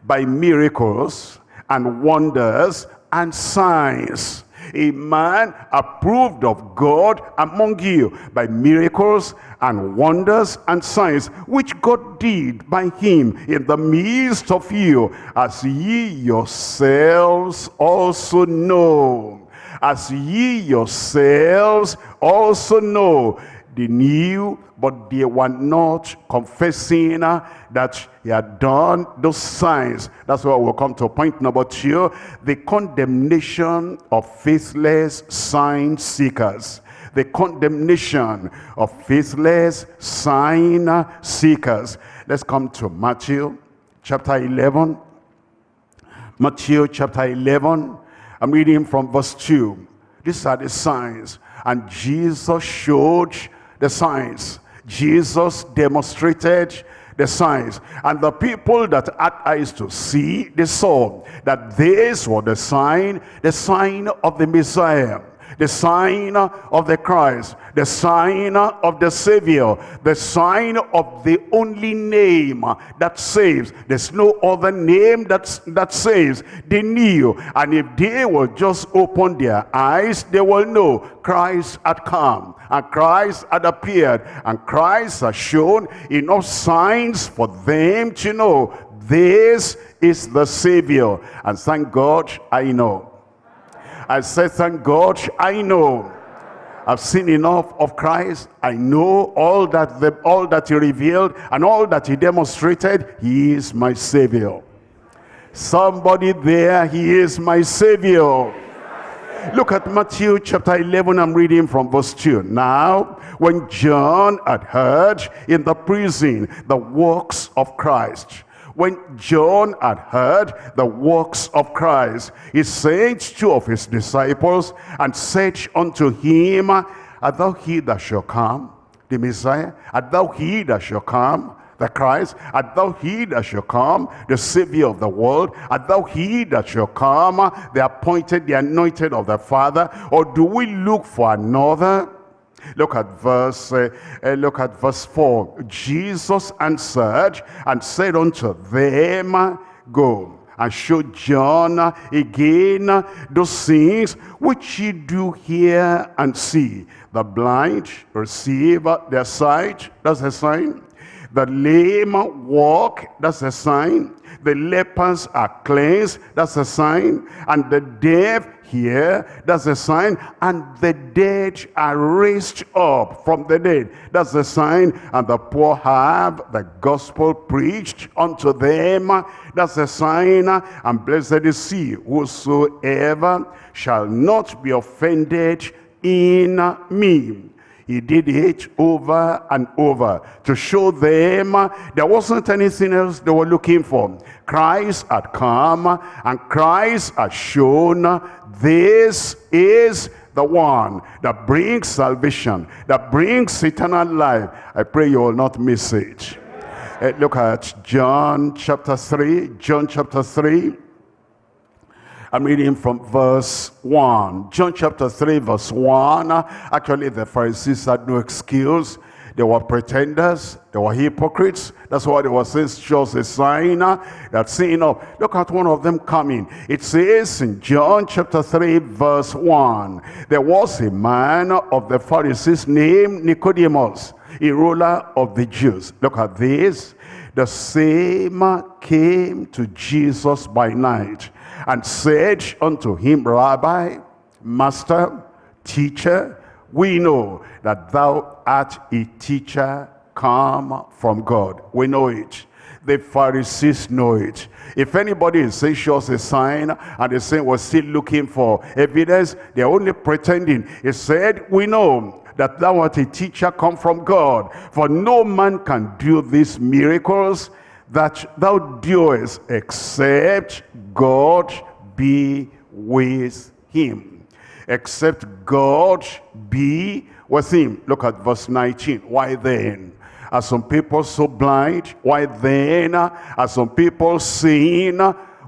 by miracles and wonders and signs. A man approved of God among you by miracles and wonders and signs which God did by him in the midst of you as ye yourselves also know as ye yourselves also know they knew but they were not confessing that he had done those signs. That's why we'll come to point number two the condemnation of faithless sign seekers. The condemnation of faithless sign seekers. Let's come to matthew chapter 11 matthew chapter 11 I'm reading from verse 2. These are the signs. And Jesus showed the signs. Jesus demonstrated the signs. And the people that had eyes to see, they saw that this was the sign, the sign of the Messiah the sign of the Christ, the sign of the Savior, the sign of the only name that saves. There's no other name that, that saves. They knew. And if they will just open their eyes, they will know Christ had come and Christ had appeared and Christ has shown enough signs for them to know this is the Savior. And thank God I know I said, thank God, I know. I've seen enough of Christ. I know all that, the, all that he revealed and all that he demonstrated. He is my Savior. Somebody there, he is my Savior. Look at Matthew chapter 11, I'm reading from verse 2. Now, when John had heard in the prison the works of Christ, when John had heard the works of Christ, he sent two of his disciples and said unto him, Art thou he that shall come, the Messiah? Art thou he that shall come, the Christ? Art thou he that shall come, the Savior of the world? Art thou he that shall come, the appointed, the anointed of the Father? Or do we look for another? Look at verse, uh, uh, look at verse 4. Jesus answered and said unto them, Go and show John again those things which ye do hear and see. The blind receive their sight. That's a sign. The lame walk, that's a sign. The lepers are cleansed, that's a sign. And the deaf hear, that's a sign. And the dead are raised up from the dead, that's a sign. And the poor have the gospel preached unto them, that's a sign. And blessed is he whosoever shall not be offended in me. He did it over and over to show them there wasn't anything else they were looking for. Christ had come and Christ had shown this is the one that brings salvation, that brings eternal life. I pray you will not miss it. Uh, look at John chapter 3. John chapter 3. I'm reading from verse 1. John chapter 3 verse 1. Actually, the Pharisees had no excuse. They were pretenders. They were hypocrites. That's why they were saying, shows a sign that saying, oh, look at one of them coming. It says in John chapter 3 verse 1, there was a man of the Pharisees named Nicodemus, a ruler of the Jews. Look at this. The same came to Jesus by night and said unto him, Rabbi, Master, Teacher, we know that thou art a teacher come from God. We know it. The Pharisees know it. If anybody is saying shows a sign and they say we're still looking for evidence, they're only pretending. He said, we know that thou art a teacher come from God. For no man can do these miracles that thou doest except God be with him. Except God be with him. Look at verse 19. Why then? Are some people so blind? Why then are some people seeing?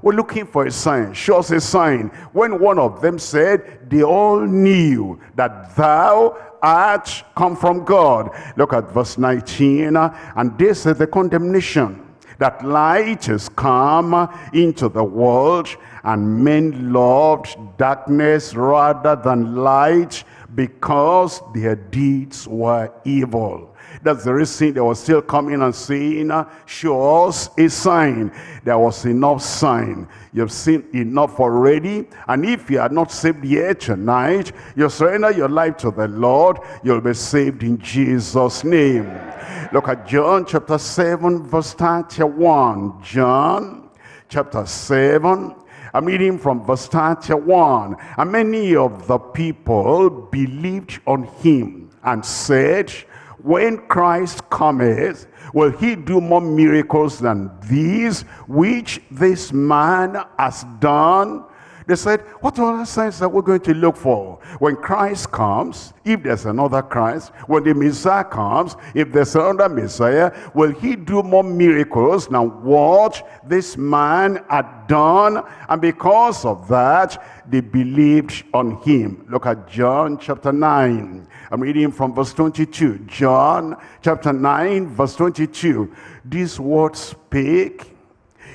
We're looking for a sign. Show us a sign. When one of them said, they all knew that thou art come from God. Look at verse 19. And this is the condemnation that light has come into the world and men loved darkness rather than light because their deeds were evil. That's the reason they were still coming and saying, show us a sign. There was enough sign. You've seen enough already. And if you are not saved yet tonight, you surrender your life to the Lord, you'll be saved in Jesus' name. Look at John chapter 7 verse 31. John chapter 7 I'm reading from verse 31. And many of the people believed on him and said, when Christ cometh, will he do more miracles than these which this man has done? They said, what other signs are we going to look for? When Christ comes, if there's another Christ, when the Messiah comes, if there's another Messiah, will he do more miracles Now, what this man had done? And because of that, they believed on him. Look at John chapter 9. I'm reading from verse 22. John chapter 9, verse 22. These words spake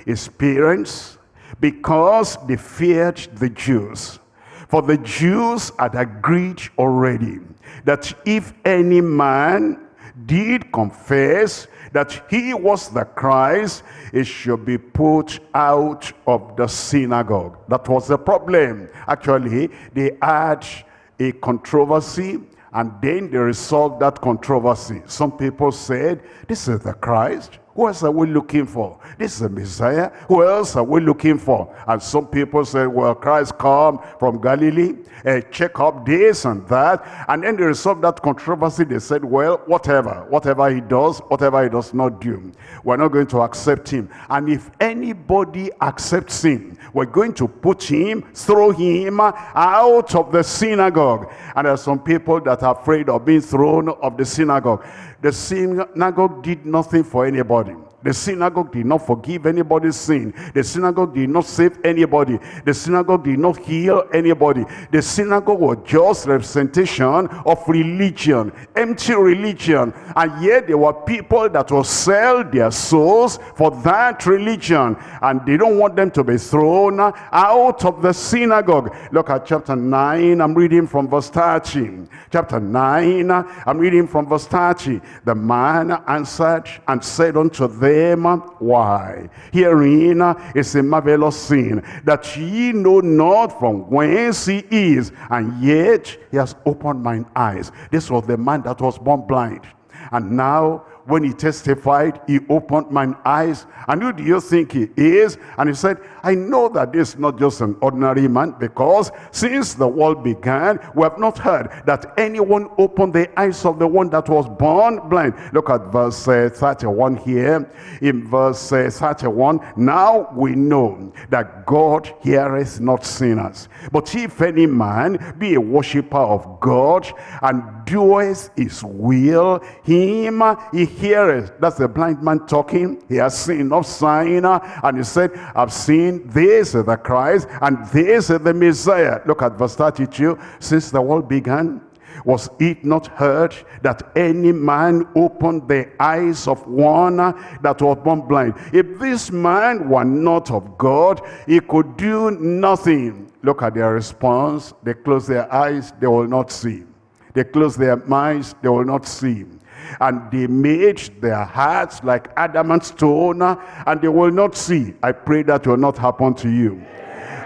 his parents because they feared the Jews. For the Jews had agreed already that if any man did confess that he was the Christ, it should be put out of the synagogue. That was the problem. Actually, they had a controversy and then they resolved that controversy. Some people said, this is the Christ. Who else are we looking for? This is the Messiah. Who else are we looking for? And some people say, well, Christ come from Galilee. Uh, check up this and that. And then they resolved that controversy. They said, well, whatever. Whatever he does, whatever he does not do. We're not going to accept him. And if anybody accepts him, we're going to put him, throw him out of the synagogue. And there are some people that are afraid of being thrown of the synagogue. The synagogue did nothing for anybody. The synagogue did not forgive anybody's sin. The synagogue did not save anybody. The synagogue did not heal anybody. The synagogue was just representation of religion, empty religion. And yet there were people that will sell their souls for that religion. And they don't want them to be thrown out of the synagogue. Look at chapter 9. I'm reading from verse 30. Chapter 9, I'm reading from verse 30. The man answered and said unto them, them why. Herein is a marvelous sin, that ye know not from whence he is, and yet he has opened mine eyes. This was the man that was born blind. And now when he testified, he opened mine eyes. And who do you think he is? And he said, I know that this is not just an ordinary man because since the world began, we have not heard that anyone opened the eyes of the one that was born blind. Look at verse uh, 31 here. In verse uh, 31, now we know that God heareth not sinners. But if any man be a worshipper of God and doeth his will, him he heareth. That's the blind man talking. He has seen no sign. And he said, I've seen this is the Christ and this is the Messiah. Look at verse 32. Since the world began, was it not heard that any man opened the eyes of one that was born blind? If this man were not of God, he could do nothing. Look at their response. They close their eyes, they will not see. They close their minds, they will not see. And they made their hearts like adamant stone, and they will not see. I pray that will not happen to you.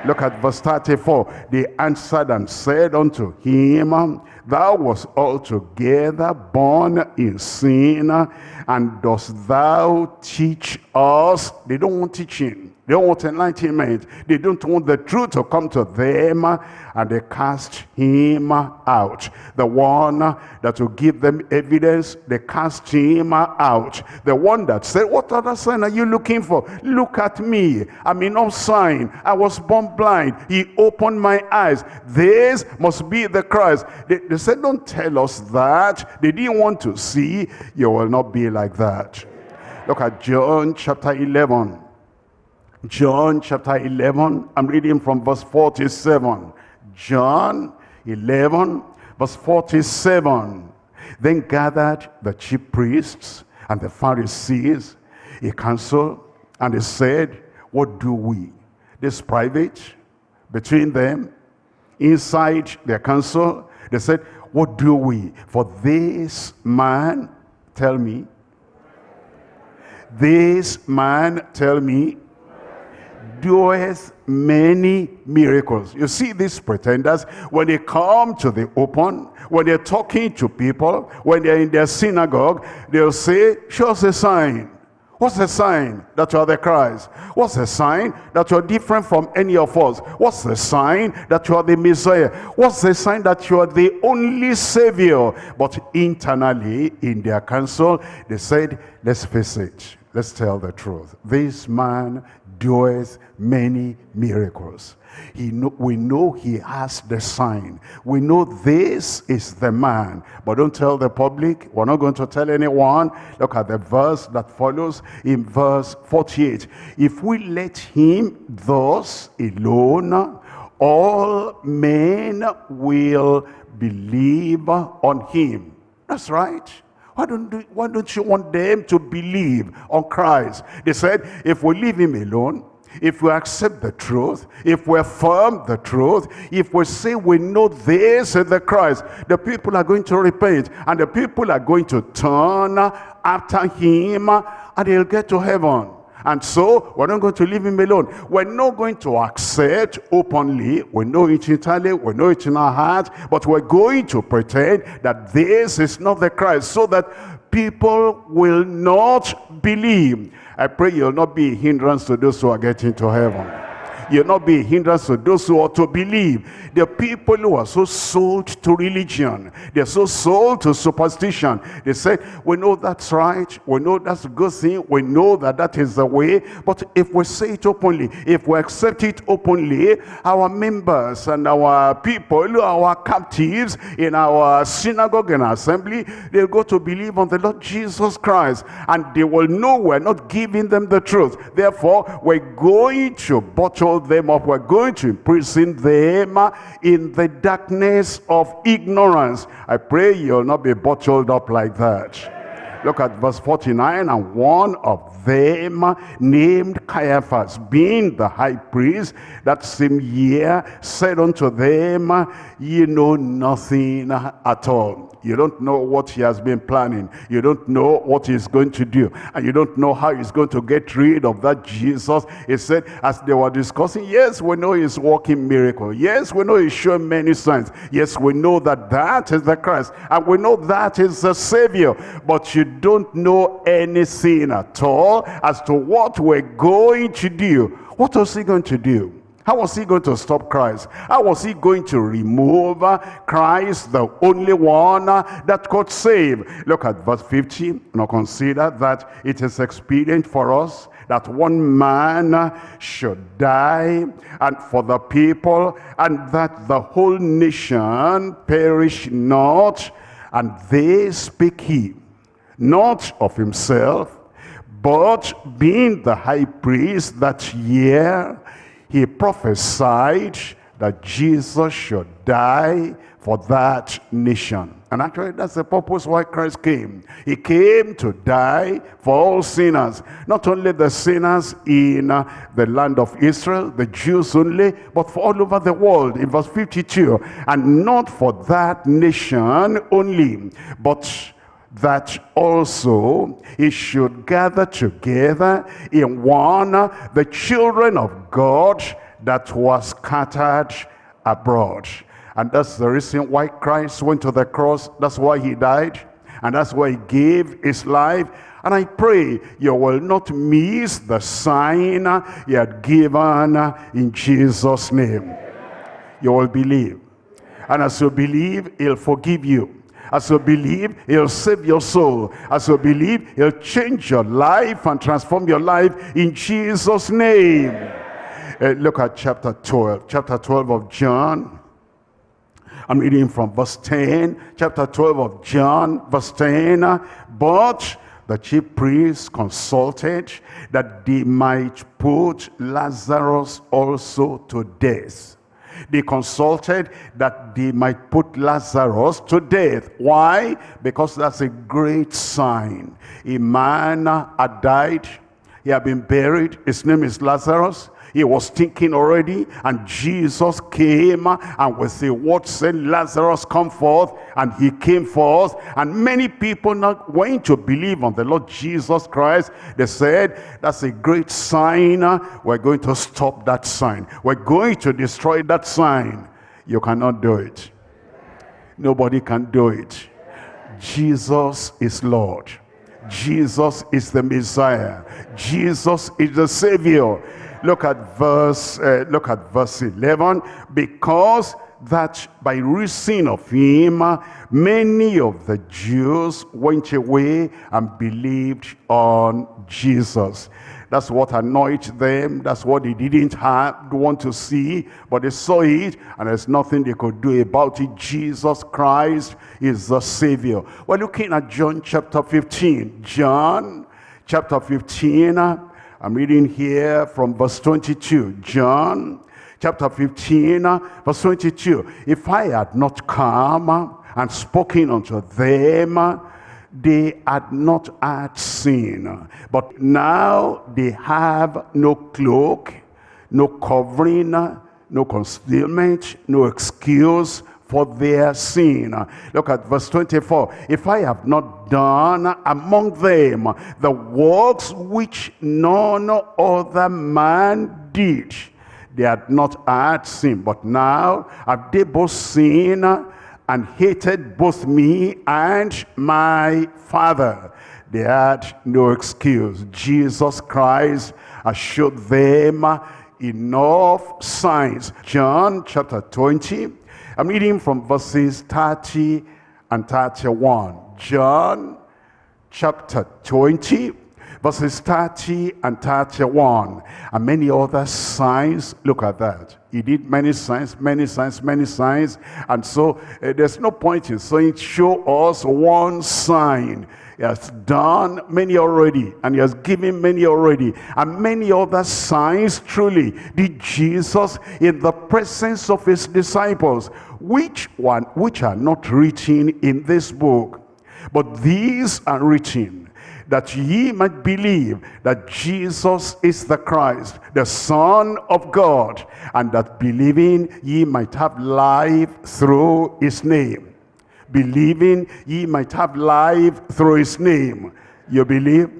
Look at verse 34. They answered and said unto him, Thou was altogether born in sin, and dost thou teach us? They don't want teaching. They don't want enlightenment. They don't want the truth to come to them. And they cast him out. The one that will give them evidence, they cast him out. The one that said, what other sign are you looking for? Look at me. I'm in no sign. I was born blind. He opened my eyes. This must be the Christ. They, they said, don't tell us that. They didn't want to see. You will not be like that. Look at John chapter 11. John chapter 11, I'm reading from verse 47. John 11, verse 47. Then gathered the chief priests and the Pharisees a council, and they said, What do we? This private between them, inside their council, they said, What do we? For this man, tell me, this man, tell me, doeth many miracles. You see these pretenders, when they come to the open, when they're talking to people, when they're in their synagogue, they'll say, show us a sign. What's the sign that you are the Christ? What's the sign that you're different from any of us? What's the sign that you are the Messiah? What's the sign that you are the only Savior? But internally, in their council, they said, let's face it. Let's tell the truth. This man doeth many miracles. He know, we know he has the sign. We know this is the man. But don't tell the public. We're not going to tell anyone. Look at the verse that follows in verse 48. If we let him thus alone, all men will believe on him. That's right. Why don't, why don't you want them to believe on Christ? They said, if we leave him alone, if we accept the truth, if we affirm the truth, if we say we know this is the Christ, the people are going to repent and the people are going to turn after him and they'll get to heaven. And so, we're not going to leave him alone. We're not going to accept openly. We know it internally. We know it in our heart. But we're going to pretend that this is not the Christ. So that people will not believe. I pray you'll not be a hindrance to those who are getting to heaven. You'll not be a hindrance to those who ought to believe. The people who are so sold to religion, they're so sold to superstition. They say, we know that's right, we know that's a good thing, we know that that is the way, but if we say it openly, if we accept it openly, our members and our people, our captives in our synagogue and assembly, they'll go to believe on the Lord Jesus Christ, and they will know we're not giving them the truth. Therefore, we're going to bottle them up, we're going to imprison them in the darkness of ignorance. I pray you'll not be bottled up like that. Look at verse 49, and one of them named Caiaphas, being the high priest, that same year said unto them, Ye know nothing at all. You don't know what he has been planning. You don't know what he's going to do. And you don't know how he's going to get rid of that Jesus. He said, as they were discussing, yes, we know he's working miracle. Yes, we know he's showing many signs. Yes, we know that that is the Christ. And we know that is the Savior. But you don't know anything at all as to what we're going to do. What was he going to do? How was he going to stop Christ? How was he going to remove Christ, the only one that could save? Look at verse 50. Now consider that it is expedient for us that one man should die and for the people and that the whole nation perish not and they speak he not of himself but being the high priest that year he prophesied that Jesus should die for that nation. And actually, that's the purpose why Christ came. He came to die for all sinners. Not only the sinners in uh, the land of Israel, the Jews only, but for all over the world. In verse 52, and not for that nation only, but that also he should gather together in one the children of God that was scattered abroad. And that's the reason why Christ went to the cross. That's why he died. And that's why he gave his life. And I pray you will not miss the sign he had given in Jesus' name. You will believe. And as you believe, he'll forgive you. As you believe, he'll save your soul. As you believe, he'll change your life and transform your life in Jesus' name. Uh, look at chapter 12. Chapter 12 of John. I'm reading from verse 10. Chapter 12 of John, verse 10. But the chief priests consulted that they might put Lazarus also to death they consulted that they might put Lazarus to death. Why? Because that's a great sign. A man had died. He had been buried. His name is Lazarus. He was thinking already, and Jesus came and with the word said, Lazarus, come forth. And he came forth, and many people not went to believe on the Lord Jesus Christ. They said, that's a great sign. We're going to stop that sign. We're going to destroy that sign. You cannot do it. Nobody can do it. Jesus is Lord. Jesus is the Messiah. Jesus is the Savior. Look at verse, uh, look at verse 11. Because that by reason of him, many of the Jews went away and believed on Jesus. That's what annoyed them. That's what they didn't have, want to see. But they saw it, and there's nothing they could do about it. Jesus Christ is the Savior. We're looking at John chapter 15. John chapter 15 I'm reading here from verse 22. John chapter 15, verse 22. If I had not come and spoken unto them, they had not had sin. But now they have no cloak, no covering, no concealment, no excuse for their sin. Look at verse 24. If I have not done among them the works which none other man did, they had not had sin. But now have they both sinned and hated both me and my Father. They had no excuse. Jesus Christ assured them enough signs. John chapter 20, I'm reading from verses 30 and 31. John chapter 20, verses 30 and 31. And many other signs. Look at that. He did many signs, many signs, many signs. And so uh, there's no point in saying, show us one sign. He has done many already, and he has given many already. And many other signs truly did Jesus in the presence of his disciples, which one which are not written in this book. But these are written that ye might believe that Jesus is the Christ, the Son of God, and that believing ye might have life through his name. Believing ye might have life through his name. You believe?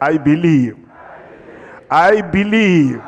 I believe. I believe.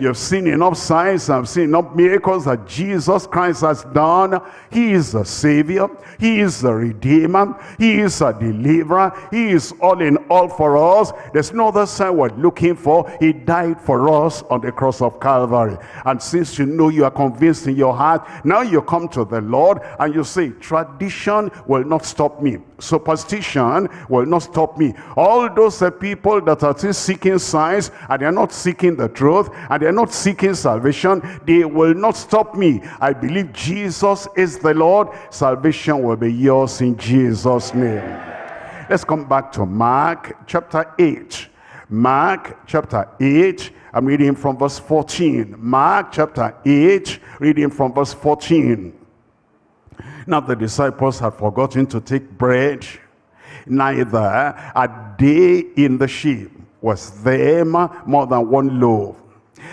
You've seen enough signs, I've seen enough miracles that Jesus Christ has done. He is the Savior. He is the Redeemer. He is a Deliverer. He is all in all for us. There's no other sign we're looking for. He died for us on the cross of Calvary. And since you know you are convinced in your heart, now you come to the Lord and you say, tradition will not stop me. Superstition will not stop me. All those uh, people that are still seeking signs and they're not seeking the truth and they're not seeking salvation, they will not stop me. I believe Jesus is the Lord. Salvation will be yours in Jesus' name. Let's come back to Mark chapter 8. Mark chapter 8, I'm reading from verse 14. Mark chapter 8, reading from verse 14. Now the disciples had forgotten to take bread, neither a day in the ship was them more than one loaf.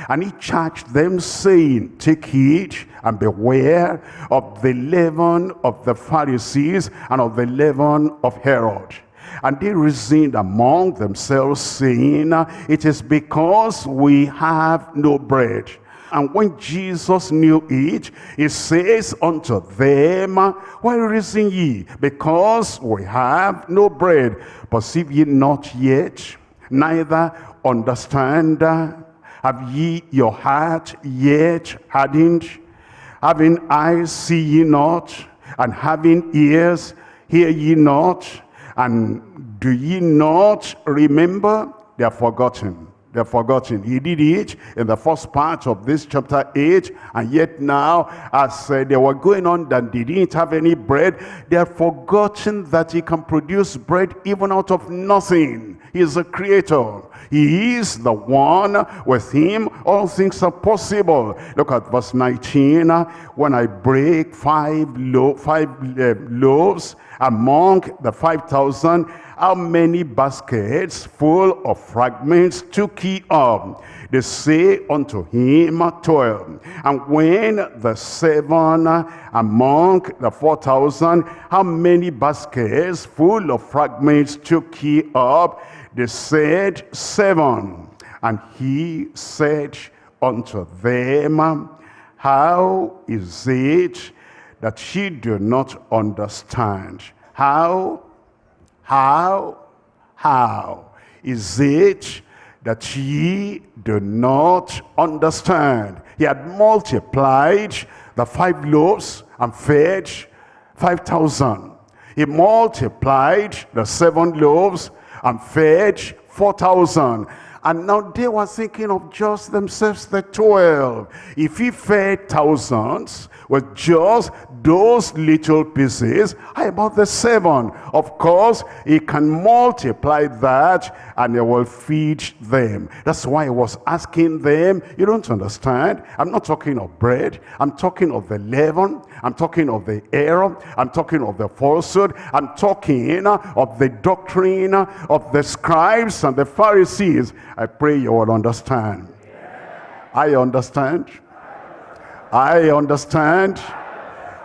And he charged them, saying, Take heed and beware of the leaven of the Pharisees and of the leaven of Herod. And they reasoned among themselves, saying, It is because we have no bread. And when Jesus knew it, he says unto them, Why reason ye? Because we have no bread. Perceive ye not yet, neither understand. Have ye your heart yet hardened? Having eyes see ye not, and having ears hear ye not, and do ye not remember? They are forgotten they're forgotten. He did it in the first part of this chapter 8. And yet now, as uh, they were going on that they didn't have any bread, they are forgotten that he can produce bread even out of nothing. He is a creator. He is the one. With him, all things are possible. Look at verse 19. When I break five, lo five uh, loaves among the 5,000, how many baskets full of fragments took he up? They say unto him, twelve. And when the seven among the four thousand, how many baskets full of fragments took he up? They said, seven. And he said unto them, how is it that ye do not understand? How how, how is it that ye do not understand? He had multiplied the five loaves and fed 5,000. He multiplied the seven loaves and fed 4,000. And now they were thinking of just themselves, the 12. If he fed thousands with just those little pieces, how about the seven? Of course, he can multiply that and he will feed them. That's why he was asking them, you don't understand? I'm not talking of bread. I'm talking of the leaven. I'm talking of the error. I'm talking of the falsehood. I'm talking of the doctrine of the scribes and the Pharisees. I pray you will understand. I understand. I understand.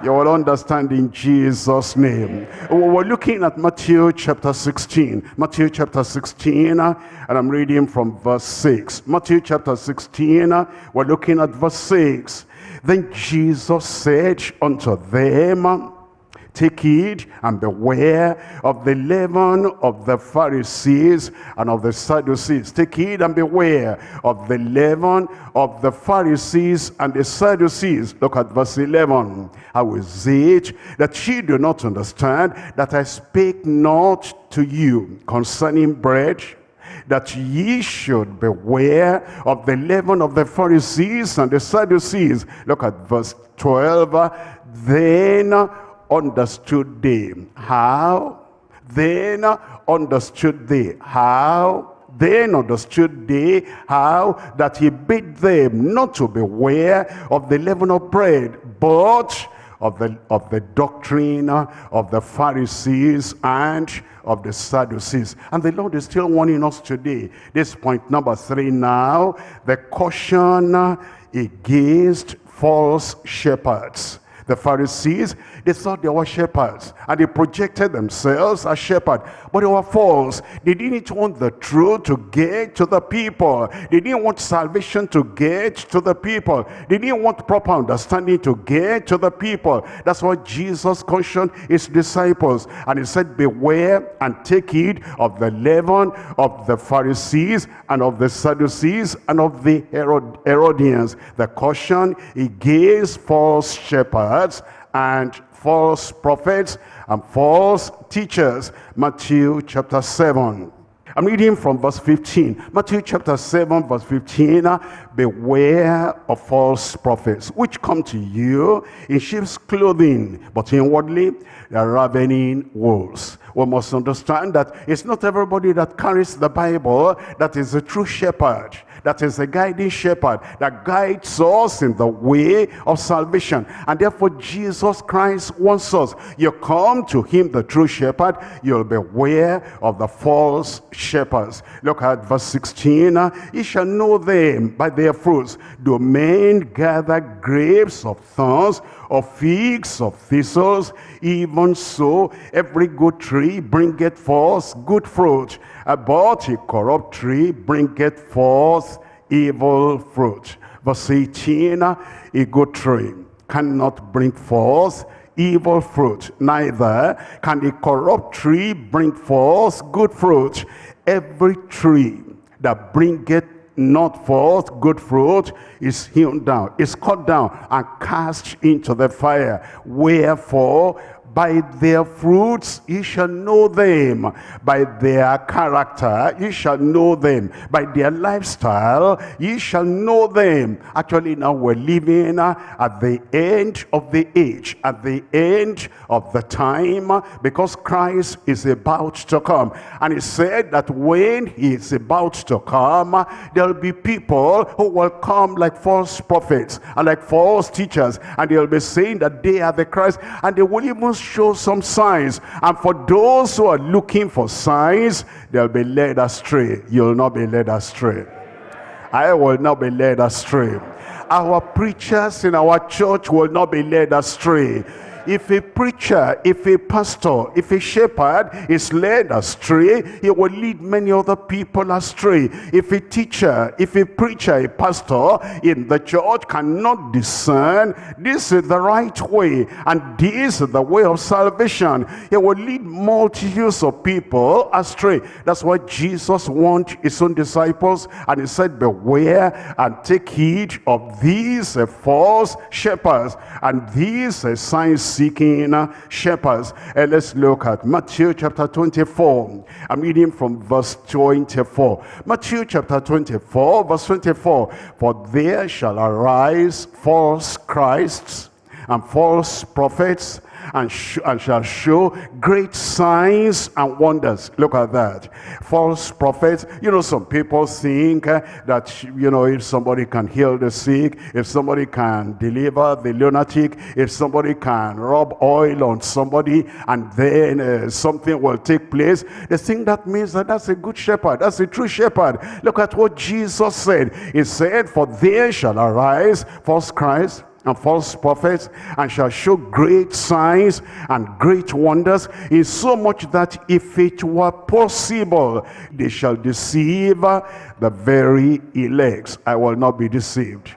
You will understand in Jesus' name. We're looking at Matthew chapter 16. Matthew chapter 16, uh, and I'm reading from verse 6. Matthew chapter 16, uh, we're looking at verse 6. Then Jesus said unto them, Take heed and beware of the leaven of the Pharisees and of the Sadducees. Take heed and beware of the leaven of the Pharisees and the Sadducees. Look at verse 11. How is it that ye do not understand that I spake not to you concerning bread that ye should beware of the leaven of the Pharisees and the Sadducees. Look at verse 12. Then understood they how then understood they how then understood they how that he bid them not to beware of the leaven of bread but of the of the doctrine of the pharisees and of the sadducees. And the lord is still warning us today. This point number three now the caution against false shepherds. The Pharisees, they thought they were shepherds and they projected themselves as shepherds, but they were false. They didn't want the truth to get to the people. They didn't want salvation to get to the people. They didn't want proper understanding to get to the people. That's why Jesus cautioned his disciples and he said, beware and take heed of the leaven of the Pharisees and of the Sadducees and of the Herod Herodians. The caution against false shepherds and false prophets and false teachers. Matthew chapter 7. I'm reading from verse 15. Matthew chapter 7 verse 15. Beware of false prophets which come to you in sheep's clothing, but inwardly they are ravening wolves. We must understand that it's not everybody that carries the Bible that is a true shepherd that is a guiding shepherd that guides us in the way of salvation. And therefore Jesus Christ wants us. You come to him, the true shepherd, you'll beware of the false shepherds. Look at verse 16. Uh, you shall know them by their fruits. Do men gather grapes of thorns or figs of thistles? Even so, every good tree bringeth forth good fruit but a corrupt tree bringeth forth evil fruit. Verse 18, a good tree cannot bring forth evil fruit, neither can a corrupt tree bring forth good fruit. Every tree that bringeth not forth good fruit is hewn down, is cut down and cast into the fire. Wherefore by their fruits ye shall know them. By their character ye shall know them. By their lifestyle ye shall know them. Actually now we're living at the end of the age, at the end of the time, because Christ is about to come. And he said that when he is about to come, there'll be people who will come like false prophets and like false teachers. And they'll be saying that they are the Christ. And they will even show some signs. And for those who are looking for signs, they'll be led astray. You'll not be led astray. I will not be led astray. Our preachers in our church will not be led astray if a preacher, if a pastor, if a shepherd is led astray, he will lead many other people astray. If a teacher, if a preacher, a pastor in the church cannot discern this is the right way and this is the way of salvation, he will lead multitudes of people astray. That's why Jesus warned his own disciples and he said, beware and take heed of these false shepherds and these signs seeking uh, shepherds. And let's look at Matthew chapter 24. I'm reading from verse 24. Matthew chapter 24, verse 24. For there shall arise false Christs and false prophets and, sh and shall show great signs and wonders. Look at that. False prophets. You know, some people think uh, that, you know, if somebody can heal the sick, if somebody can deliver the lunatic, if somebody can rub oil on somebody and then uh, something will take place, they think that means that that's a good shepherd. That's a true shepherd. Look at what Jesus said. He said, for there shall arise false Christ and false prophets and shall show great signs and great wonders in so much that if it were possible they shall deceive the very elect. I will not be deceived.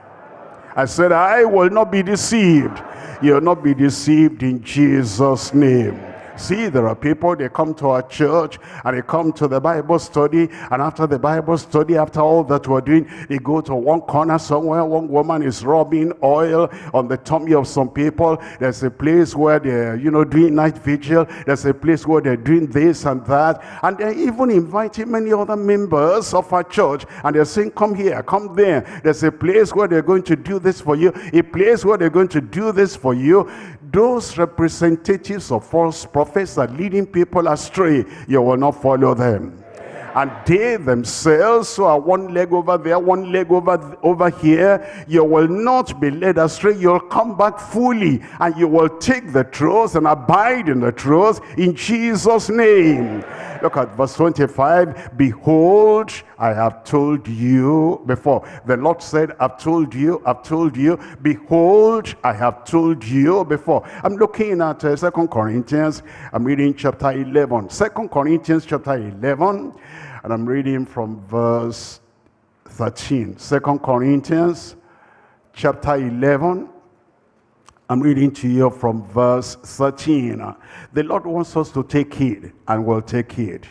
I said i will not be deceived. You'll not be deceived in Jesus' name. See, there are people, they come to our church and they come to the Bible study. And after the Bible study, after all that we're doing, they go to one corner somewhere. One woman is rubbing oil on the tummy of some people. There's a place where they're, you know, doing night vigil. There's a place where they're doing this and that. And they're even inviting many other members of our church. And they're saying, come here, come there. There's a place where they're going to do this for you. A place where they're going to do this for you those representatives of false prophets are leading people astray, you will not follow them. And they themselves who are one leg over there, one leg over, over here, you will not be led astray. You'll come back fully and you will take the truth and abide in the truth in Jesus' name. Look at verse 25. Behold, I have told you before. The Lord said, I've told you, I've told you. Behold, I have told you before. I'm looking at uh, 2 Corinthians. I'm reading chapter 11. 2 Corinthians chapter 11. And I'm reading from verse 13. 2 Corinthians chapter 11 I'm reading to you from verse 13. The Lord wants us to take heed and we'll take heed.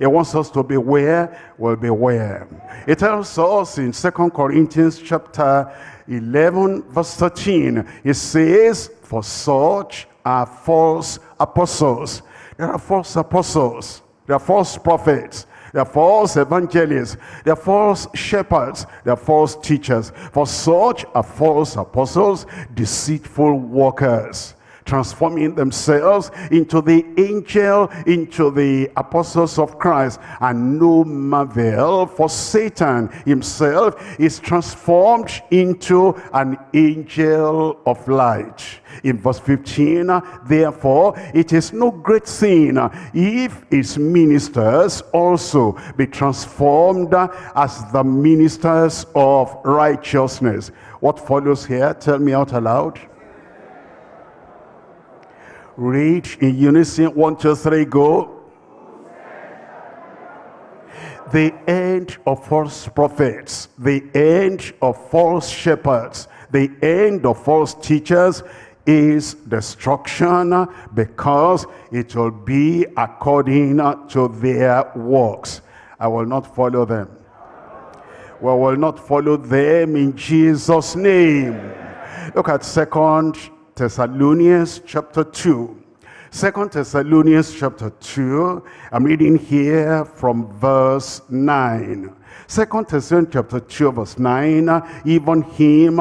He wants us to beware, we'll beware. It tells us in Second Corinthians chapter 11 verse 13. It says, for such are false apostles. There are false apostles. There are false prophets. They're false evangelists. They're false shepherds. They're false teachers. For such are false apostles, deceitful workers transforming themselves into the angel, into the apostles of Christ. And no marvel, for Satan himself is transformed into an angel of light. In verse 15, therefore, it is no great sin if his ministers also be transformed as the ministers of righteousness. What follows here? Tell me out aloud. Read in unison, one, two, three, go. The end of false prophets, the end of false shepherds, the end of false teachers is destruction because it will be according to their works. I will not follow them. We will not follow them in Jesus' name. Look at second Thessalonians chapter 2. Second Thessalonians chapter 2, I'm reading here from verse 9. Second Thessalonians chapter 2 verse 9, even him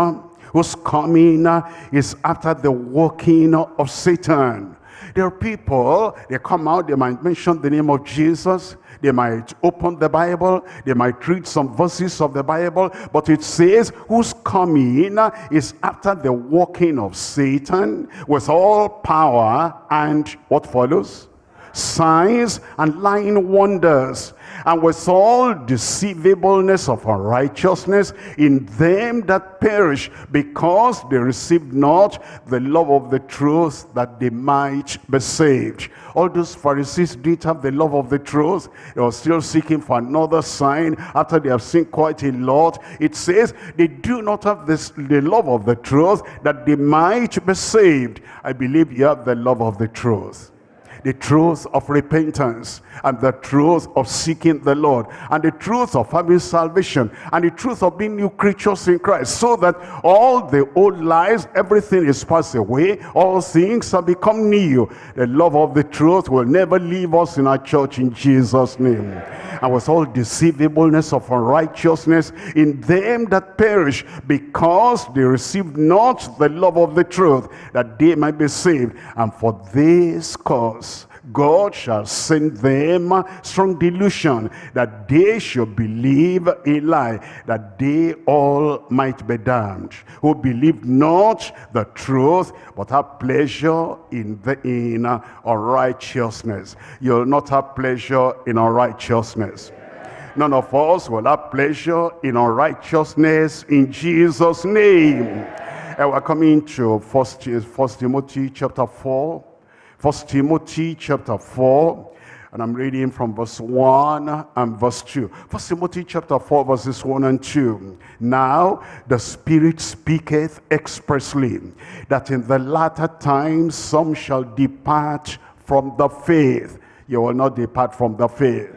whose coming is after the working of Satan. There are people, they come out, they might mention the name of Jesus, they might open the Bible. They might read some verses of the Bible. But it says, whose coming is after the walking of Satan with all power and what follows? Signs and lying wonders and with all deceivableness of unrighteousness in them that perish, because they received not the love of the truth that they might be saved. All those Pharisees didn't have the love of the truth. They were still seeking for another sign after they have seen quite a lot. It says they do not have this, the love of the truth that they might be saved. I believe you have the love of the truth the truth of repentance and the truth of seeking the Lord and the truth of having salvation and the truth of being new creatures in Christ so that all the old lies, everything is passed away, all things have become new. The love of the truth will never leave us in our church in Jesus' name. And with all deceivableness of unrighteousness in them that perish because they received not the love of the truth that they might be saved. And for this cause God shall send them strong delusion that they should believe a lie, that they all might be damned, who believe not the truth, but have pleasure in the in unrighteousness. You'll not have pleasure in unrighteousness. None of us will have pleasure in unrighteousness in Jesus' name. And we're coming to First, First Timothy chapter 4 First Timothy chapter 4, And I'm reading from verse 1 and verse 2. First Timothy chapter 4 verses 1 and 2. Now the Spirit speaketh expressly that in the latter times some shall depart from the faith. You will not depart from the faith.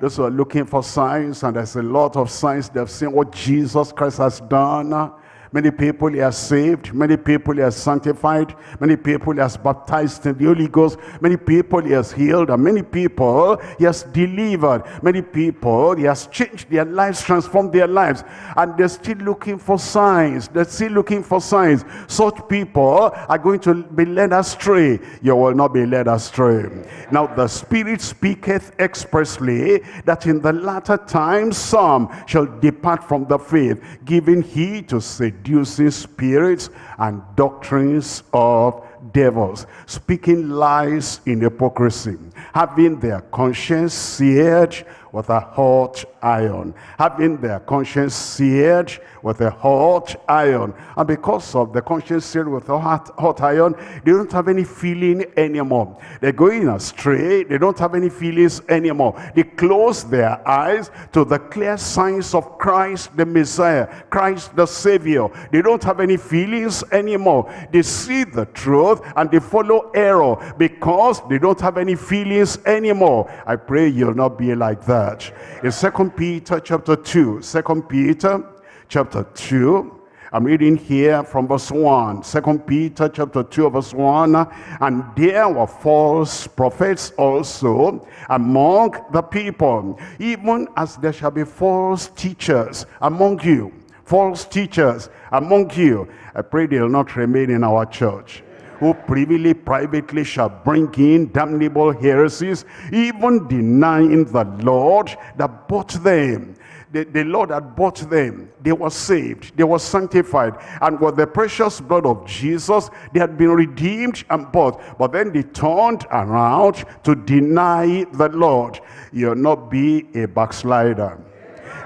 Those who are looking for signs, and there's a lot of signs, they've seen what Jesus Christ has done Many people he has saved. Many people he has sanctified. Many people he has baptized in the Holy Ghost. Many people he has healed. And many people he has delivered. Many people he has changed their lives, transformed their lives. And they're still looking for signs. They're still looking for signs. Such people are going to be led astray. You will not be led astray. Now the Spirit speaketh expressly that in the latter times some shall depart from the faith, giving heed to say seducing spirits and doctrines of devils, speaking lies in hypocrisy, having their conscience seared with a hot iron, having their conscience seared with a hot iron. And because of the conscience seared with a hot, hot iron, they don't have any feeling anymore. They're going astray. They don't have any feelings anymore. They close their eyes to the clear signs of Christ the Messiah, Christ the Savior. They don't have any feelings anymore. They see the truth and they follow error because they don't have any feelings anymore. I pray you'll not be like that. In Second Peter chapter 2, 2 Peter chapter 2, I'm reading here from verse 1, 2 Peter chapter 2 verse 1. And there were false prophets also among the people, even as there shall be false teachers among you. False teachers among you. I pray they'll not remain in our church who privily, privately shall bring in damnable heresies, even denying the Lord that bought them. The, the Lord had bought them. They were saved. They were sanctified. And with the precious blood of Jesus, they had been redeemed and bought. But then they turned around to deny the Lord. You'll not be a backslider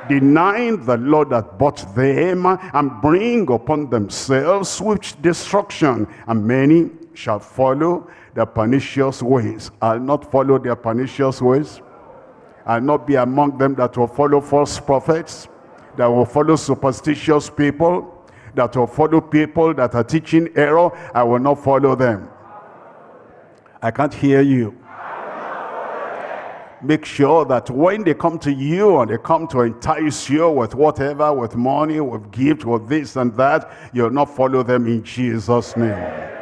denying the Lord that bought them and bring upon themselves swift destruction. And many shall follow their pernicious ways. I'll not follow their pernicious ways. I'll not be among them that will follow false prophets, that will follow superstitious people, that will follow people that are teaching error. I will not follow them. I can't hear you make sure that when they come to you and they come to entice you with whatever, with money, with gift, with this and that, you'll not follow them in Jesus' name.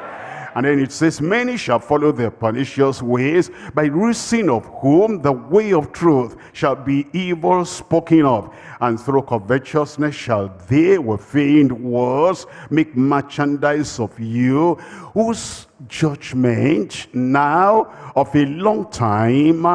And then it says, many shall follow their pernicious ways, by reason of whom the way of truth shall be evil spoken of. And through covetousness shall they with feigned words make merchandise of you, whose judgment now of a long time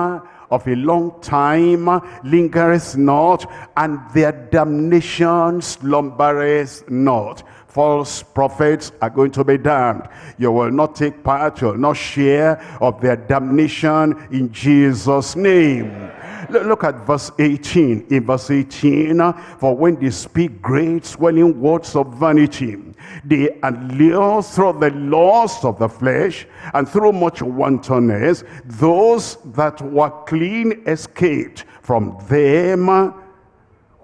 of a long time lingereth not, and their damnation slumbereth not. False prophets are going to be damned. You will not take part, you will not share of their damnation in Jesus' name. Look at verse 18. In verse 18, uh, for when they speak great swelling words of vanity, they allure through the lust of the flesh and through much wantonness, those that were clean escaped from them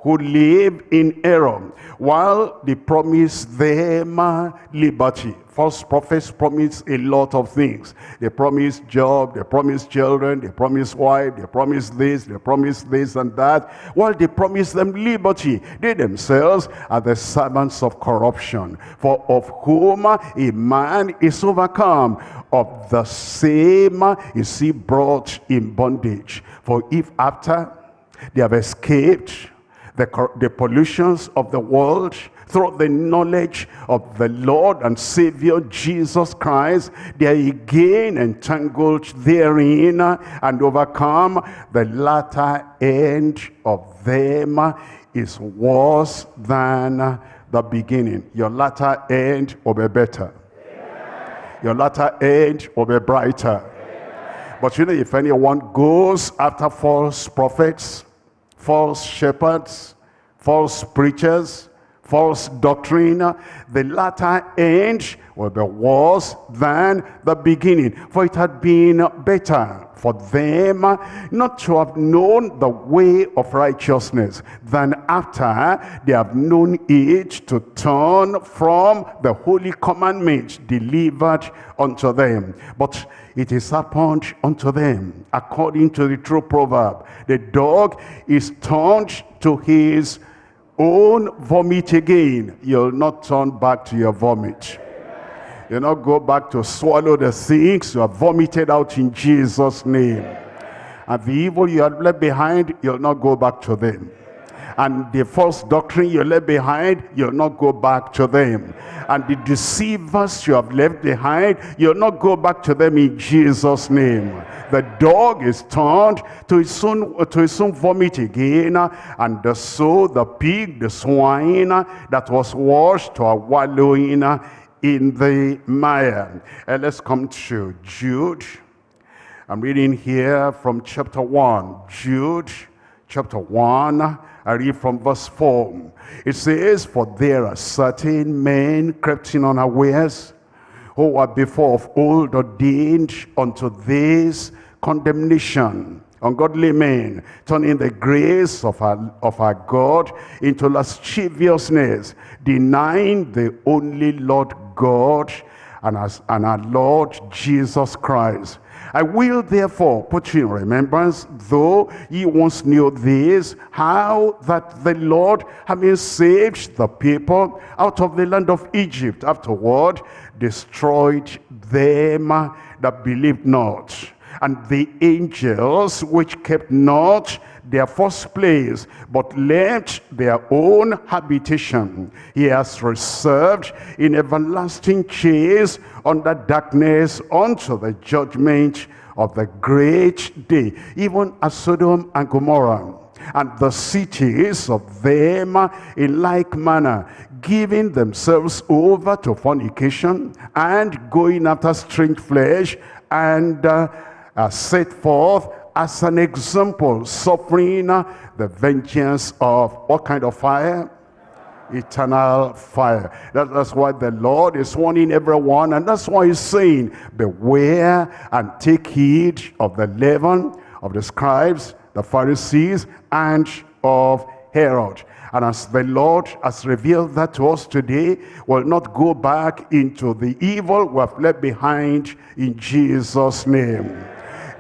who live in error, while they promise them liberty. False prophets promise a lot of things. They promise job, they promise children, they promise wife, they promise this, they promise this and that. While they promise them liberty, they themselves are the servants of corruption. For of whom a man is overcome, of the same is he brought in bondage. For if after they have escaped the, the pollutions of the world, through the knowledge of the Lord and Savior Jesus Christ, they are again entangled therein and overcome. The latter end of them is worse than the beginning. Your latter end will be better. Your latter end will be brighter. But you know, if anyone goes after false prophets, false shepherds, false preachers, false doctrine, the latter end will be worse than the beginning. For it had been better for them not to have known the way of righteousness than after they have known it to turn from the holy commandment delivered unto them. But it is happened unto them according to the true proverb. The dog is turned to his own vomit again. You'll not turn back to your vomit. You'll not go back to swallow the things you have vomited out in Jesus' name. And the evil you have left behind, you'll not go back to them. And the false doctrine you left behind, you'll not go back to them. And the deceivers you have left behind, you'll not go back to them in Jesus' name. The dog is turned to his own, to his own vomit again, and so the pig, the swine that was washed to a wallowing in the mire. And let's come to Jude. I'm reading here from chapter 1. Jude, chapter 1. I read from verse 4. It says, For there are certain men crept in unawares, who were before of old ordained unto this condemnation ungodly men, turning the grace of our, of our God into lasciviousness, denying the only Lord God and, as, and our Lord Jesus Christ. I will therefore put you in remembrance, though ye once knew this, how that the Lord, having saved the people out of the land of Egypt, afterward destroyed them that believed not and the angels which kept not their first place, but left their own habitation. He has reserved in everlasting chains under darkness unto the judgment of the great day, even as Sodom and Gomorrah and the cities of them in like manner, giving themselves over to fornication and going after strange flesh and uh, uh, set forth as an example, suffering the vengeance of what kind of fire? Eternal fire. That, that's why the Lord is warning everyone, and that's why he's saying, Beware and take heed of the leaven of the scribes, the Pharisees, and of Herod. And as the Lord has revealed that to us today, will not go back into the evil we have left behind in Jesus' name.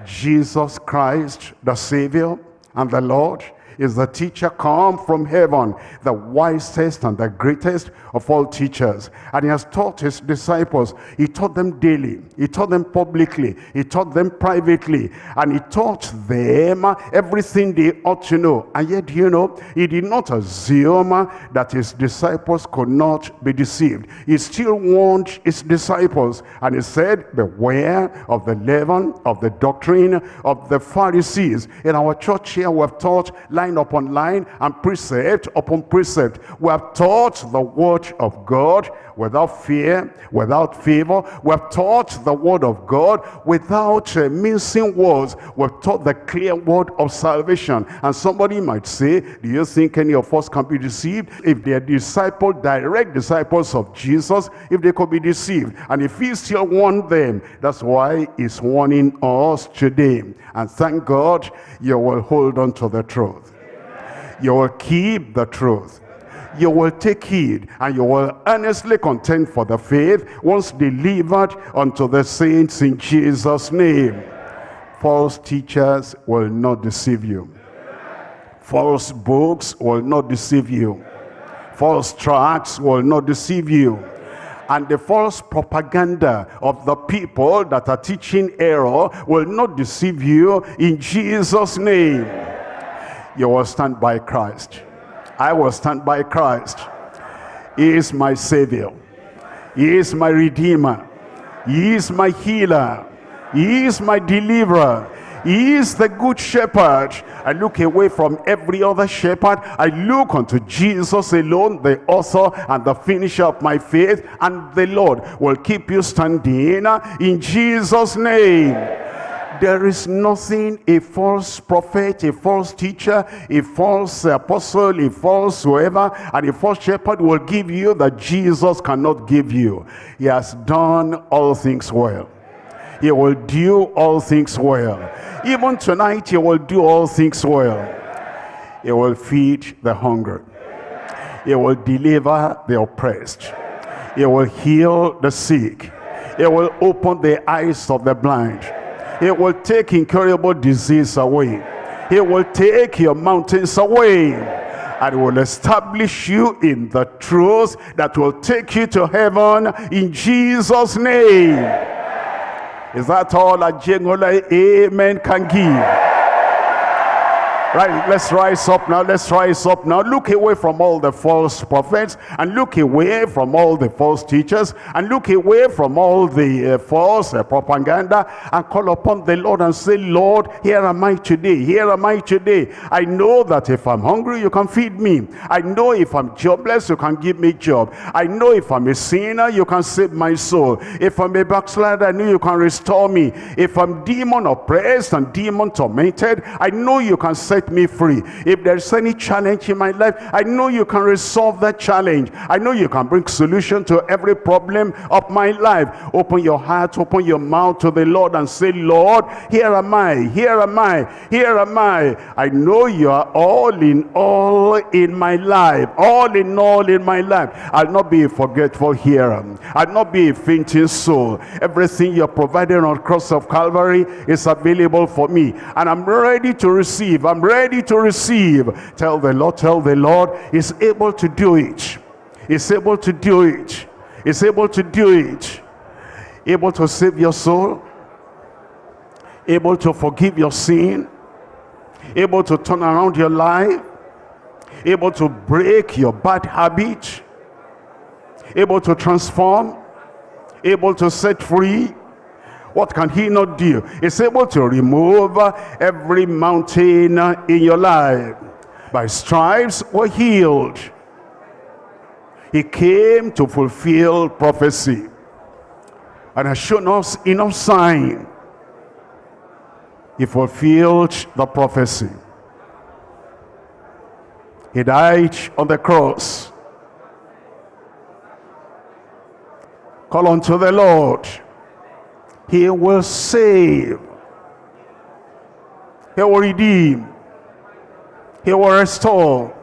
Jesus Christ, the Savior and the Lord, is the teacher come from heaven, the wisest and the greatest of all teachers. And he has taught his disciples. He taught them daily. He taught them publicly. He taught them privately. And he taught them everything they ought to know. And yet, you know, he did not assume that his disciples could not be deceived. He still warned his disciples. And he said, beware of the leaven, of the doctrine of the Pharisees. In our church here, we have taught line upon line and precept upon precept. We have taught the word of God without fear, without favor. We have taught the word of God without uh, mincing words. We've taught the clear word of salvation. And somebody might say, do you think any of us can be deceived? If they are disciple, direct disciples of Jesus, if they could be deceived. And if he still want them, that's why he's warning us today. And thank God you will hold on to the truth you will keep the truth. You will take heed and you will earnestly contend for the faith once delivered unto the saints in Jesus name. False teachers will not deceive you. False books will not deceive you. False tracts will not deceive you. And the false propaganda of the people that are teaching error will not deceive you in Jesus name you will stand by Christ. I will stand by Christ. He is my Savior. He is my Redeemer. He is my healer. He is my deliverer. He is the good shepherd. I look away from every other shepherd. I look unto Jesus alone, the author and the finisher of my faith. And the Lord will keep you standing in Jesus' name. There is nothing a false prophet, a false teacher, a false apostle, a false whoever, and a false shepherd will give you that Jesus cannot give you. He has done all things well. He will do all things well. Even tonight, he will do all things well. He will feed the hungry. He will deliver the oppressed. He will heal the sick. He will open the eyes of the blind. He will take incurable disease away. He will take your mountains away and will establish you in the truth that will take you to heaven in Jesus' name. Is that all a genuine amen can give? Right, let's rise up now. Let's rise up now. Look away from all the false prophets and look away from all the false teachers and look away from all the uh, false uh, propaganda and call upon the Lord and say, Lord, here am I today. Here am I today. I know that if I'm hungry, you can feed me. I know if I'm jobless, you can give me a job. I know if I'm a sinner, you can save my soul. If I'm a backslider, I know you can restore me. If I'm demon oppressed and demon tormented, I know you can set set me free. If there's any challenge in my life, I know you can resolve that challenge. I know you can bring solution to every problem of my life. Open your heart, open your mouth to the Lord and say, Lord, here am I, here am I, here am I. I know you are all in all in my life, all in all in my life. I'll not be a forgetful hearer. I'll not be a fainting soul. Everything you're providing on cross of Calvary is available for me. And I'm ready to receive. I'm ready ready to receive. Tell the Lord, tell the Lord, He's able to do it. He's able to do it. He's able to do it. Able to save your soul. Able to forgive your sin. Able to turn around your life. Able to break your bad habit. Able to transform. Able to set free what can he not do? He's able to remove every mountain in your life. By stripes were healed. He came to fulfill prophecy. And has shown us enough sign. He fulfilled the prophecy. He died on the cross. Call unto the Lord he will save. He will redeem. He will restore.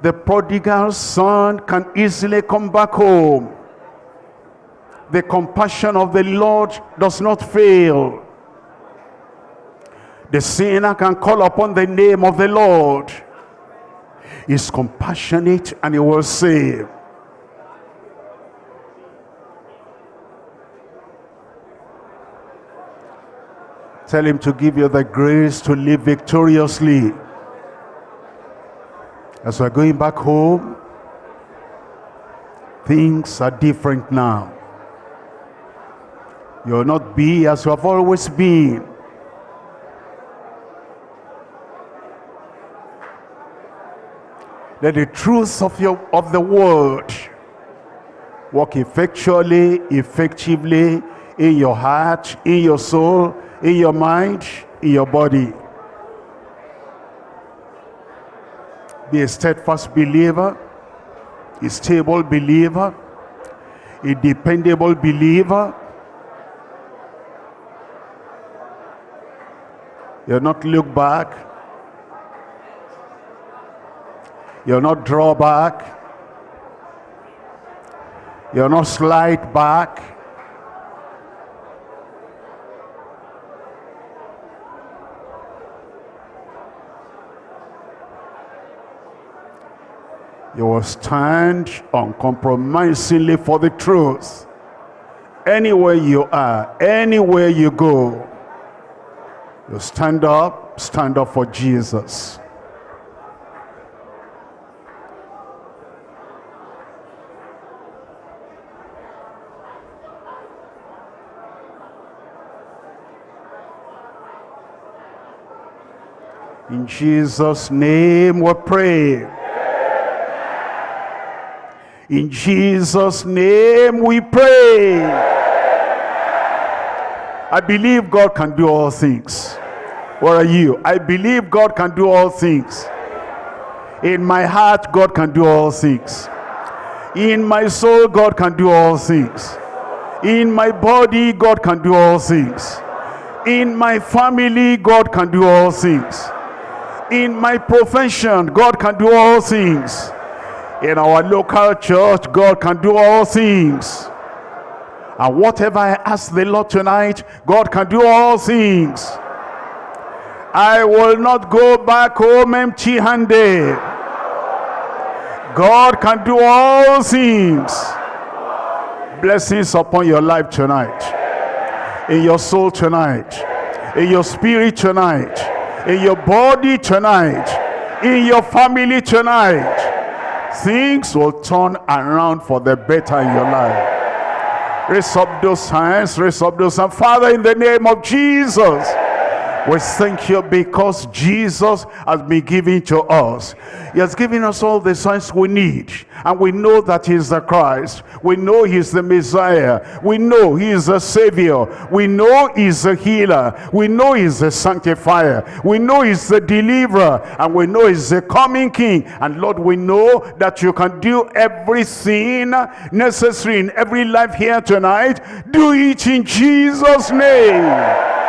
The prodigal son can easily come back home. The compassion of the Lord does not fail. The sinner can call upon the name of the Lord. He's compassionate and he will save. Tell him to give you the grace to live victoriously. As we're going back home, things are different now. You'll not be as you have always been. Let the truth of, your, of the word work effectually, effectively in your heart, in your soul, in your mind, in your body. Be a steadfast believer, a stable believer, a dependable believer. You'll not look back. You'll not draw back. You'll not slide back. You will stand uncompromisingly for the truth. Anywhere you are, anywhere you go, you stand up, stand up for Jesus. In Jesus' name we pray. In Jesus' name we pray. I believe God can do all things. Where are you? I believe God can do all things. In my heart, God can do all things. In my soul, God can do all things. In my body, God can do all things. In my family, God can do all things. In my profession, God can do all things. In our local church, God can do all things. And whatever I ask the Lord tonight, God can do all things. I will not go back home empty-handed. God can do all things. Blessings upon your life tonight. In your soul tonight. In your spirit tonight. In your body tonight. In your family tonight. Things will turn around for the better in your life. Raise up those hands. Raise up those hands. Father, in the name of Jesus. We thank you because Jesus has been given to us. He has given us all the signs we need. And we know that he is the Christ. We know he is the Messiah. We know he is the Savior. We know he is the healer. We know he is the sanctifier. We know he is the deliverer. And we know he is the coming King. And Lord, we know that you can do everything necessary in every life here tonight. Do it in Jesus' name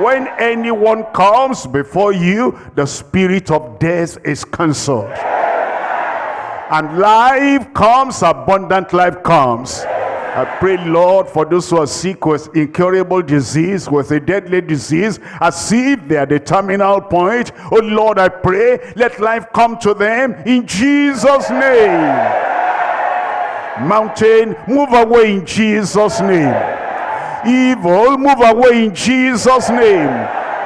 when anyone comes before you, the spirit of death is cancelled. And life comes, abundant life comes. I pray, Lord, for those who are sick with incurable disease, with a deadly disease, as if they are the terminal point. Oh, Lord, I pray, let life come to them in Jesus' name. Mountain, move away in Jesus' name evil move away in jesus name.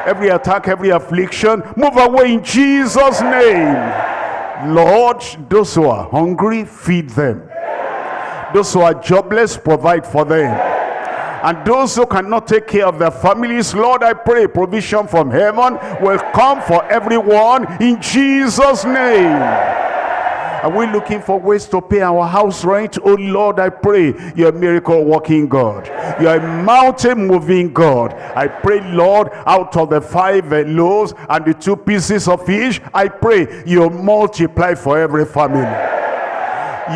Every attack every affliction move away in jesus name. Lord those who are hungry feed them. Those who are jobless provide for them. And those who cannot take care of their families lord i pray provision from heaven will come for everyone in jesus name are we looking for ways to pay our house rent? Oh Lord, I pray you're a miracle working God. You're a mountain moving God. I pray, Lord, out of the five loaves and the two pieces of fish, I pray you multiply for every family.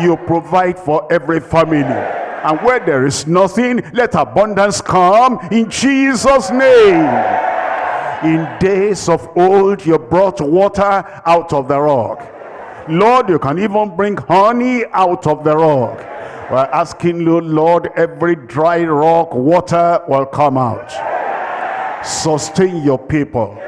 You provide for every family. And where there is nothing, let abundance come in Jesus' name. In days of old, you brought water out of the rock. Lord, you can even bring honey out of the rock. We're asking you, Lord, every dry rock, water will come out. Sustain your people.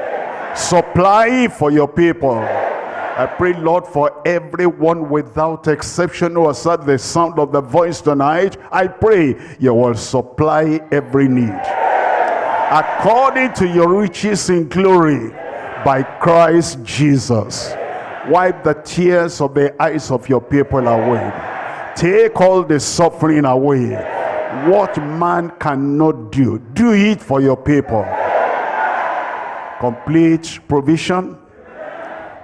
Supply for your people. I pray, Lord, for everyone without exception who has heard the sound of the voice tonight. I pray you will supply every need. According to your riches in glory by Christ Jesus. Wipe the tears of the eyes of your people away. Take all the suffering away. What man cannot do, do it for your people. Complete provision,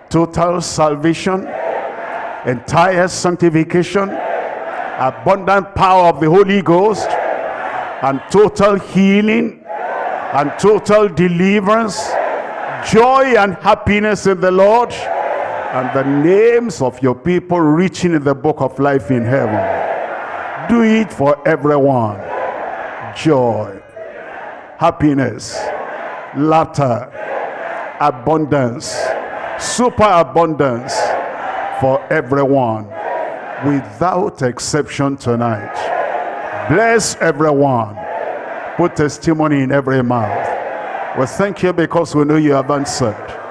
total salvation, entire sanctification, abundant power of the Holy Ghost, and total healing, and total deliverance, joy and happiness in the Lord, and the names of your people reaching the book of life in heaven. Do it for everyone. Joy, happiness, laughter, abundance, superabundance for everyone without exception tonight. Bless everyone. Put testimony in every mouth. We thank you because we know you have answered.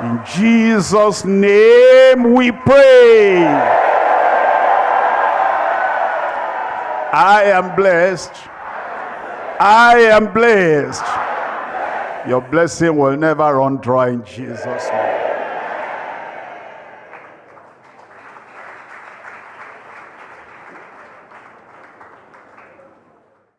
In Jesus' name we pray. I am blessed. I am blessed. Your blessing will never run dry in Jesus' name.